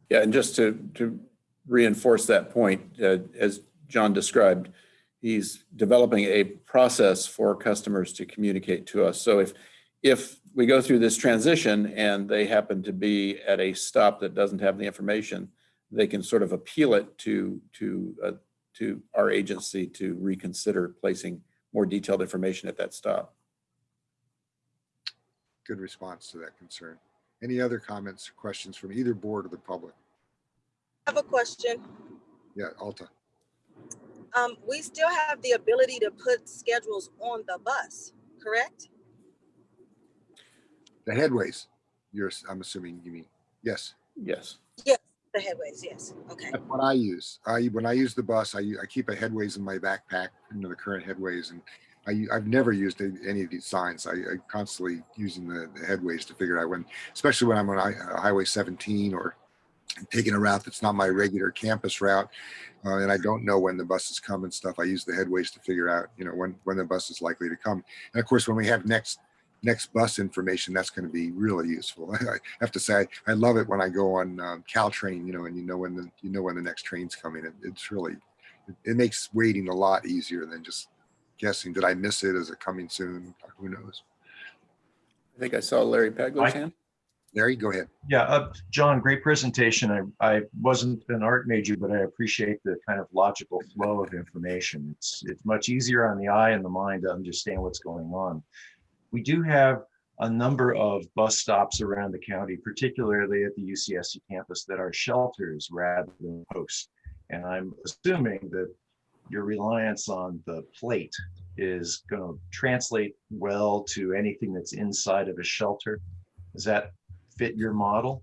Yeah, and just to, to reinforce that point, uh, as John described, he's developing a process for customers to communicate to us. So if, if we go through this transition and they happen to be at a stop that doesn't have the information, they can sort of appeal it to, to, uh, to our agency to reconsider placing more detailed information at that stop. Good response to that concern. Any other comments, or questions from either board or the public? I have a question. Yeah, Alta. Um, we still have the ability to put schedules on the bus, correct? The headways, you're, I'm assuming you mean, yes. Yes. Yes, the headways, yes, okay. That's what I use. I, when I use the bus, I I keep a headways in my backpack, you know, the current headways. And I I've never used any of these signs. I, I constantly using the, the headways to figure out when, especially when I'm on Hi- Highway 17 or taking a route that's not my regular campus route. Uh, and I don't know when the buses come and stuff. I use the headways to figure out, you know, when, when the bus is likely to come. And of course, when we have next, next bus information, that's going to be really useful. [LAUGHS] I have to say, I love it when I go on um, Caltrain, you know, and you know when the, you know when the next train's coming. It, it's really, it, it makes waiting a lot easier than just guessing, did I miss it? Is it coming soon? Who knows? I think I saw Larry Pageler's hand. Larry, go ahead. Yeah, uh, John, great presentation. I, I wasn't an art major, but I appreciate the kind of logical flow of information. It's, it's much easier on the eye and the mind to understand what's going on. We do have a number of bus stops around the county, particularly at the UCSC campus that are shelters rather than posts. And I'm assuming that your reliance on the plate is going to translate well to anything that's inside of a shelter. Does that fit your model?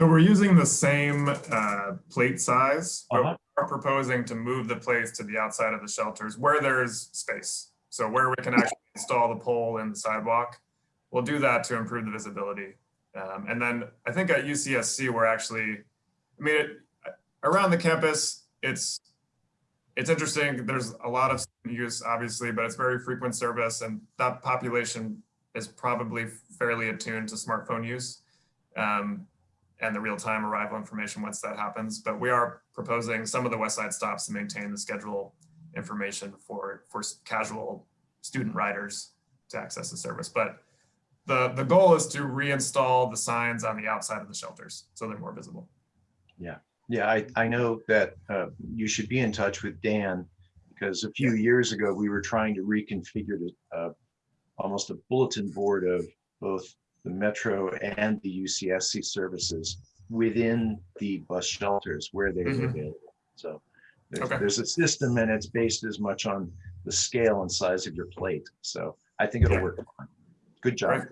So we're using the same uh, plate size, but Uh-huh. we're proposing to move the plates to the outside of the shelters where there's space. So where we can actually install the pole in the sidewalk, we'll do that to improve the visibility. Um, And then I think at UCSC, we're actually, I mean, it- around the campus, it's, it's interesting. There's a lot of use, obviously, but it's very frequent service and that population is probably fairly attuned to smartphone use. Um, and the real-time arrival information once that happens. But we are proposing some of the West Side stops to maintain the schedule information for, for casual student riders to access the service. But the, the goal is to reinstall the signs on the outside of the shelters so they're more visible. Yeah, yeah, I, I know that uh, you should be in touch with Dan because a few years ago, we were trying to reconfigure the, uh, almost a bulletin board of both the Metro and the UCSC services within the bus shelters where they were Mhm. available. So there's, Okay. there's a system and it's based as much on the scale and size of your plate. So I think it'll work. Good job.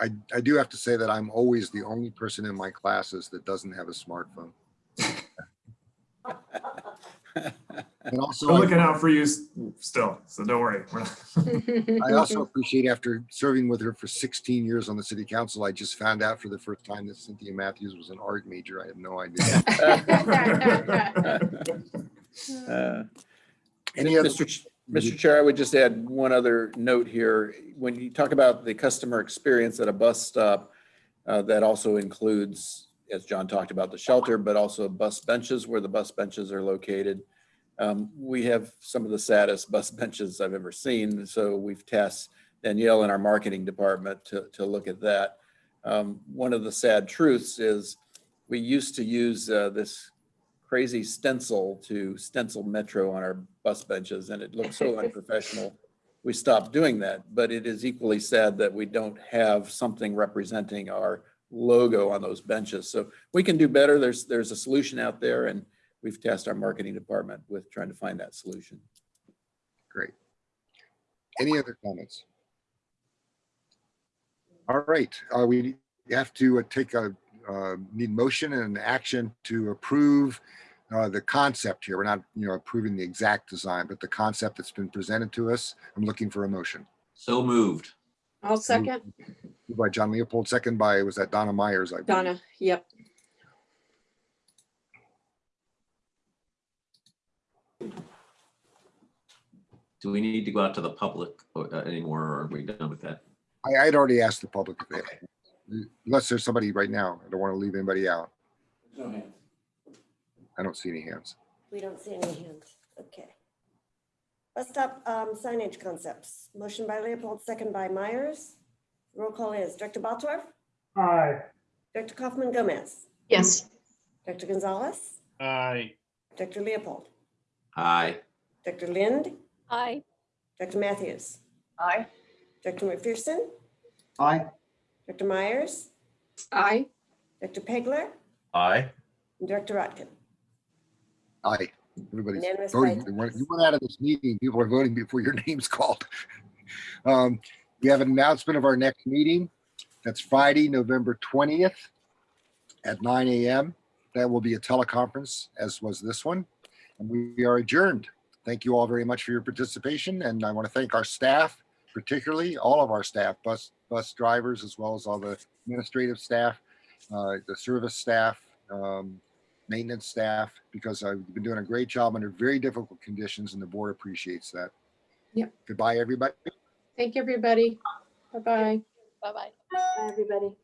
I, I do have to say that I'm always the only person in my classes that doesn't have a smartphone. [LAUGHS] And also, We're I- looking out for you still, so don't worry. [LAUGHS] I also appreciate after serving with her for 16 years on the city council, I just found out for the first time that Cynthia Mathews was an art major. I had no idea. Uh, [LAUGHS] [LAUGHS] Any other- Mr. Ch- Mr. Chair, I would just add one other note here. When you talk about the customer experience at a bus stop, uh, that also includes, as John talked about, the shelter, but also bus benches where the bus benches are located. Um, We have some of the saddest bus [LAUGHS] benches I've ever seen, so we've tasked Danielle in our marketing department to, to look at that. Um, One of the sad truths is we used to use uh, this crazy stencil to stencil Metro on our bus benches, and it looked so [LAUGHS] unprofessional. We stopped doing that, but it is equally sad that we don't have something representing our logo on those benches. So we can do better. There's, there's a solution out there, and we've tasked our marketing department with trying to find that solution. Great. Any other comments? All right, uh, we have to uh, take a, uh, need motion and action to approve uh, the concept here. We're not, you know, approving the exact design, but the concept that's been presented to us. I'm looking for a motion. So moved. I'll second. Moved By John Leopold, second by, was that Donna Meyers? I believe. Donna, yep. Do we need to go out to the public uh, anymore or are we done with that? I, I'd already asked the public if they, unless there's somebody right now. I don't want to leave anybody out. I don't see any hands. We don't see any hands. Okay. Bus stop um, signage concepts. Motion by Leopold, second by Meyers. Roll call is Director Bottorff, Aye. Director Coffman Gomez, Yes. Director Gonzalez, Aye. Director Leopold, Aye. Director Lind, Aye. Director Mathews, Aye. Director McPherson, Aye. Dr. Meyers, Aye. Dr. Pageler, Aye. and Director Rotkin. Aye. Everybody's Unanimous voting. by- You went you went out of this meeting, people are voting before your [LAUGHS] name's called. Um, We have an announcement of our next meeting. That's Friday, November 20th at 9 AM. That will be a teleconference, as was this one. And we are adjourned. Thank you all very much for your participation, and I want to thank our staff, particularly all of our staff, bus, bus drivers, as well as all the administrative staff, uh, the service staff, um, maintenance staff, because I've been doing a great job under very difficult conditions, and the board appreciates that. Yep. Goodbye, everybody. Thank you, everybody. Bye-bye. Bye-bye. Bye, everybody.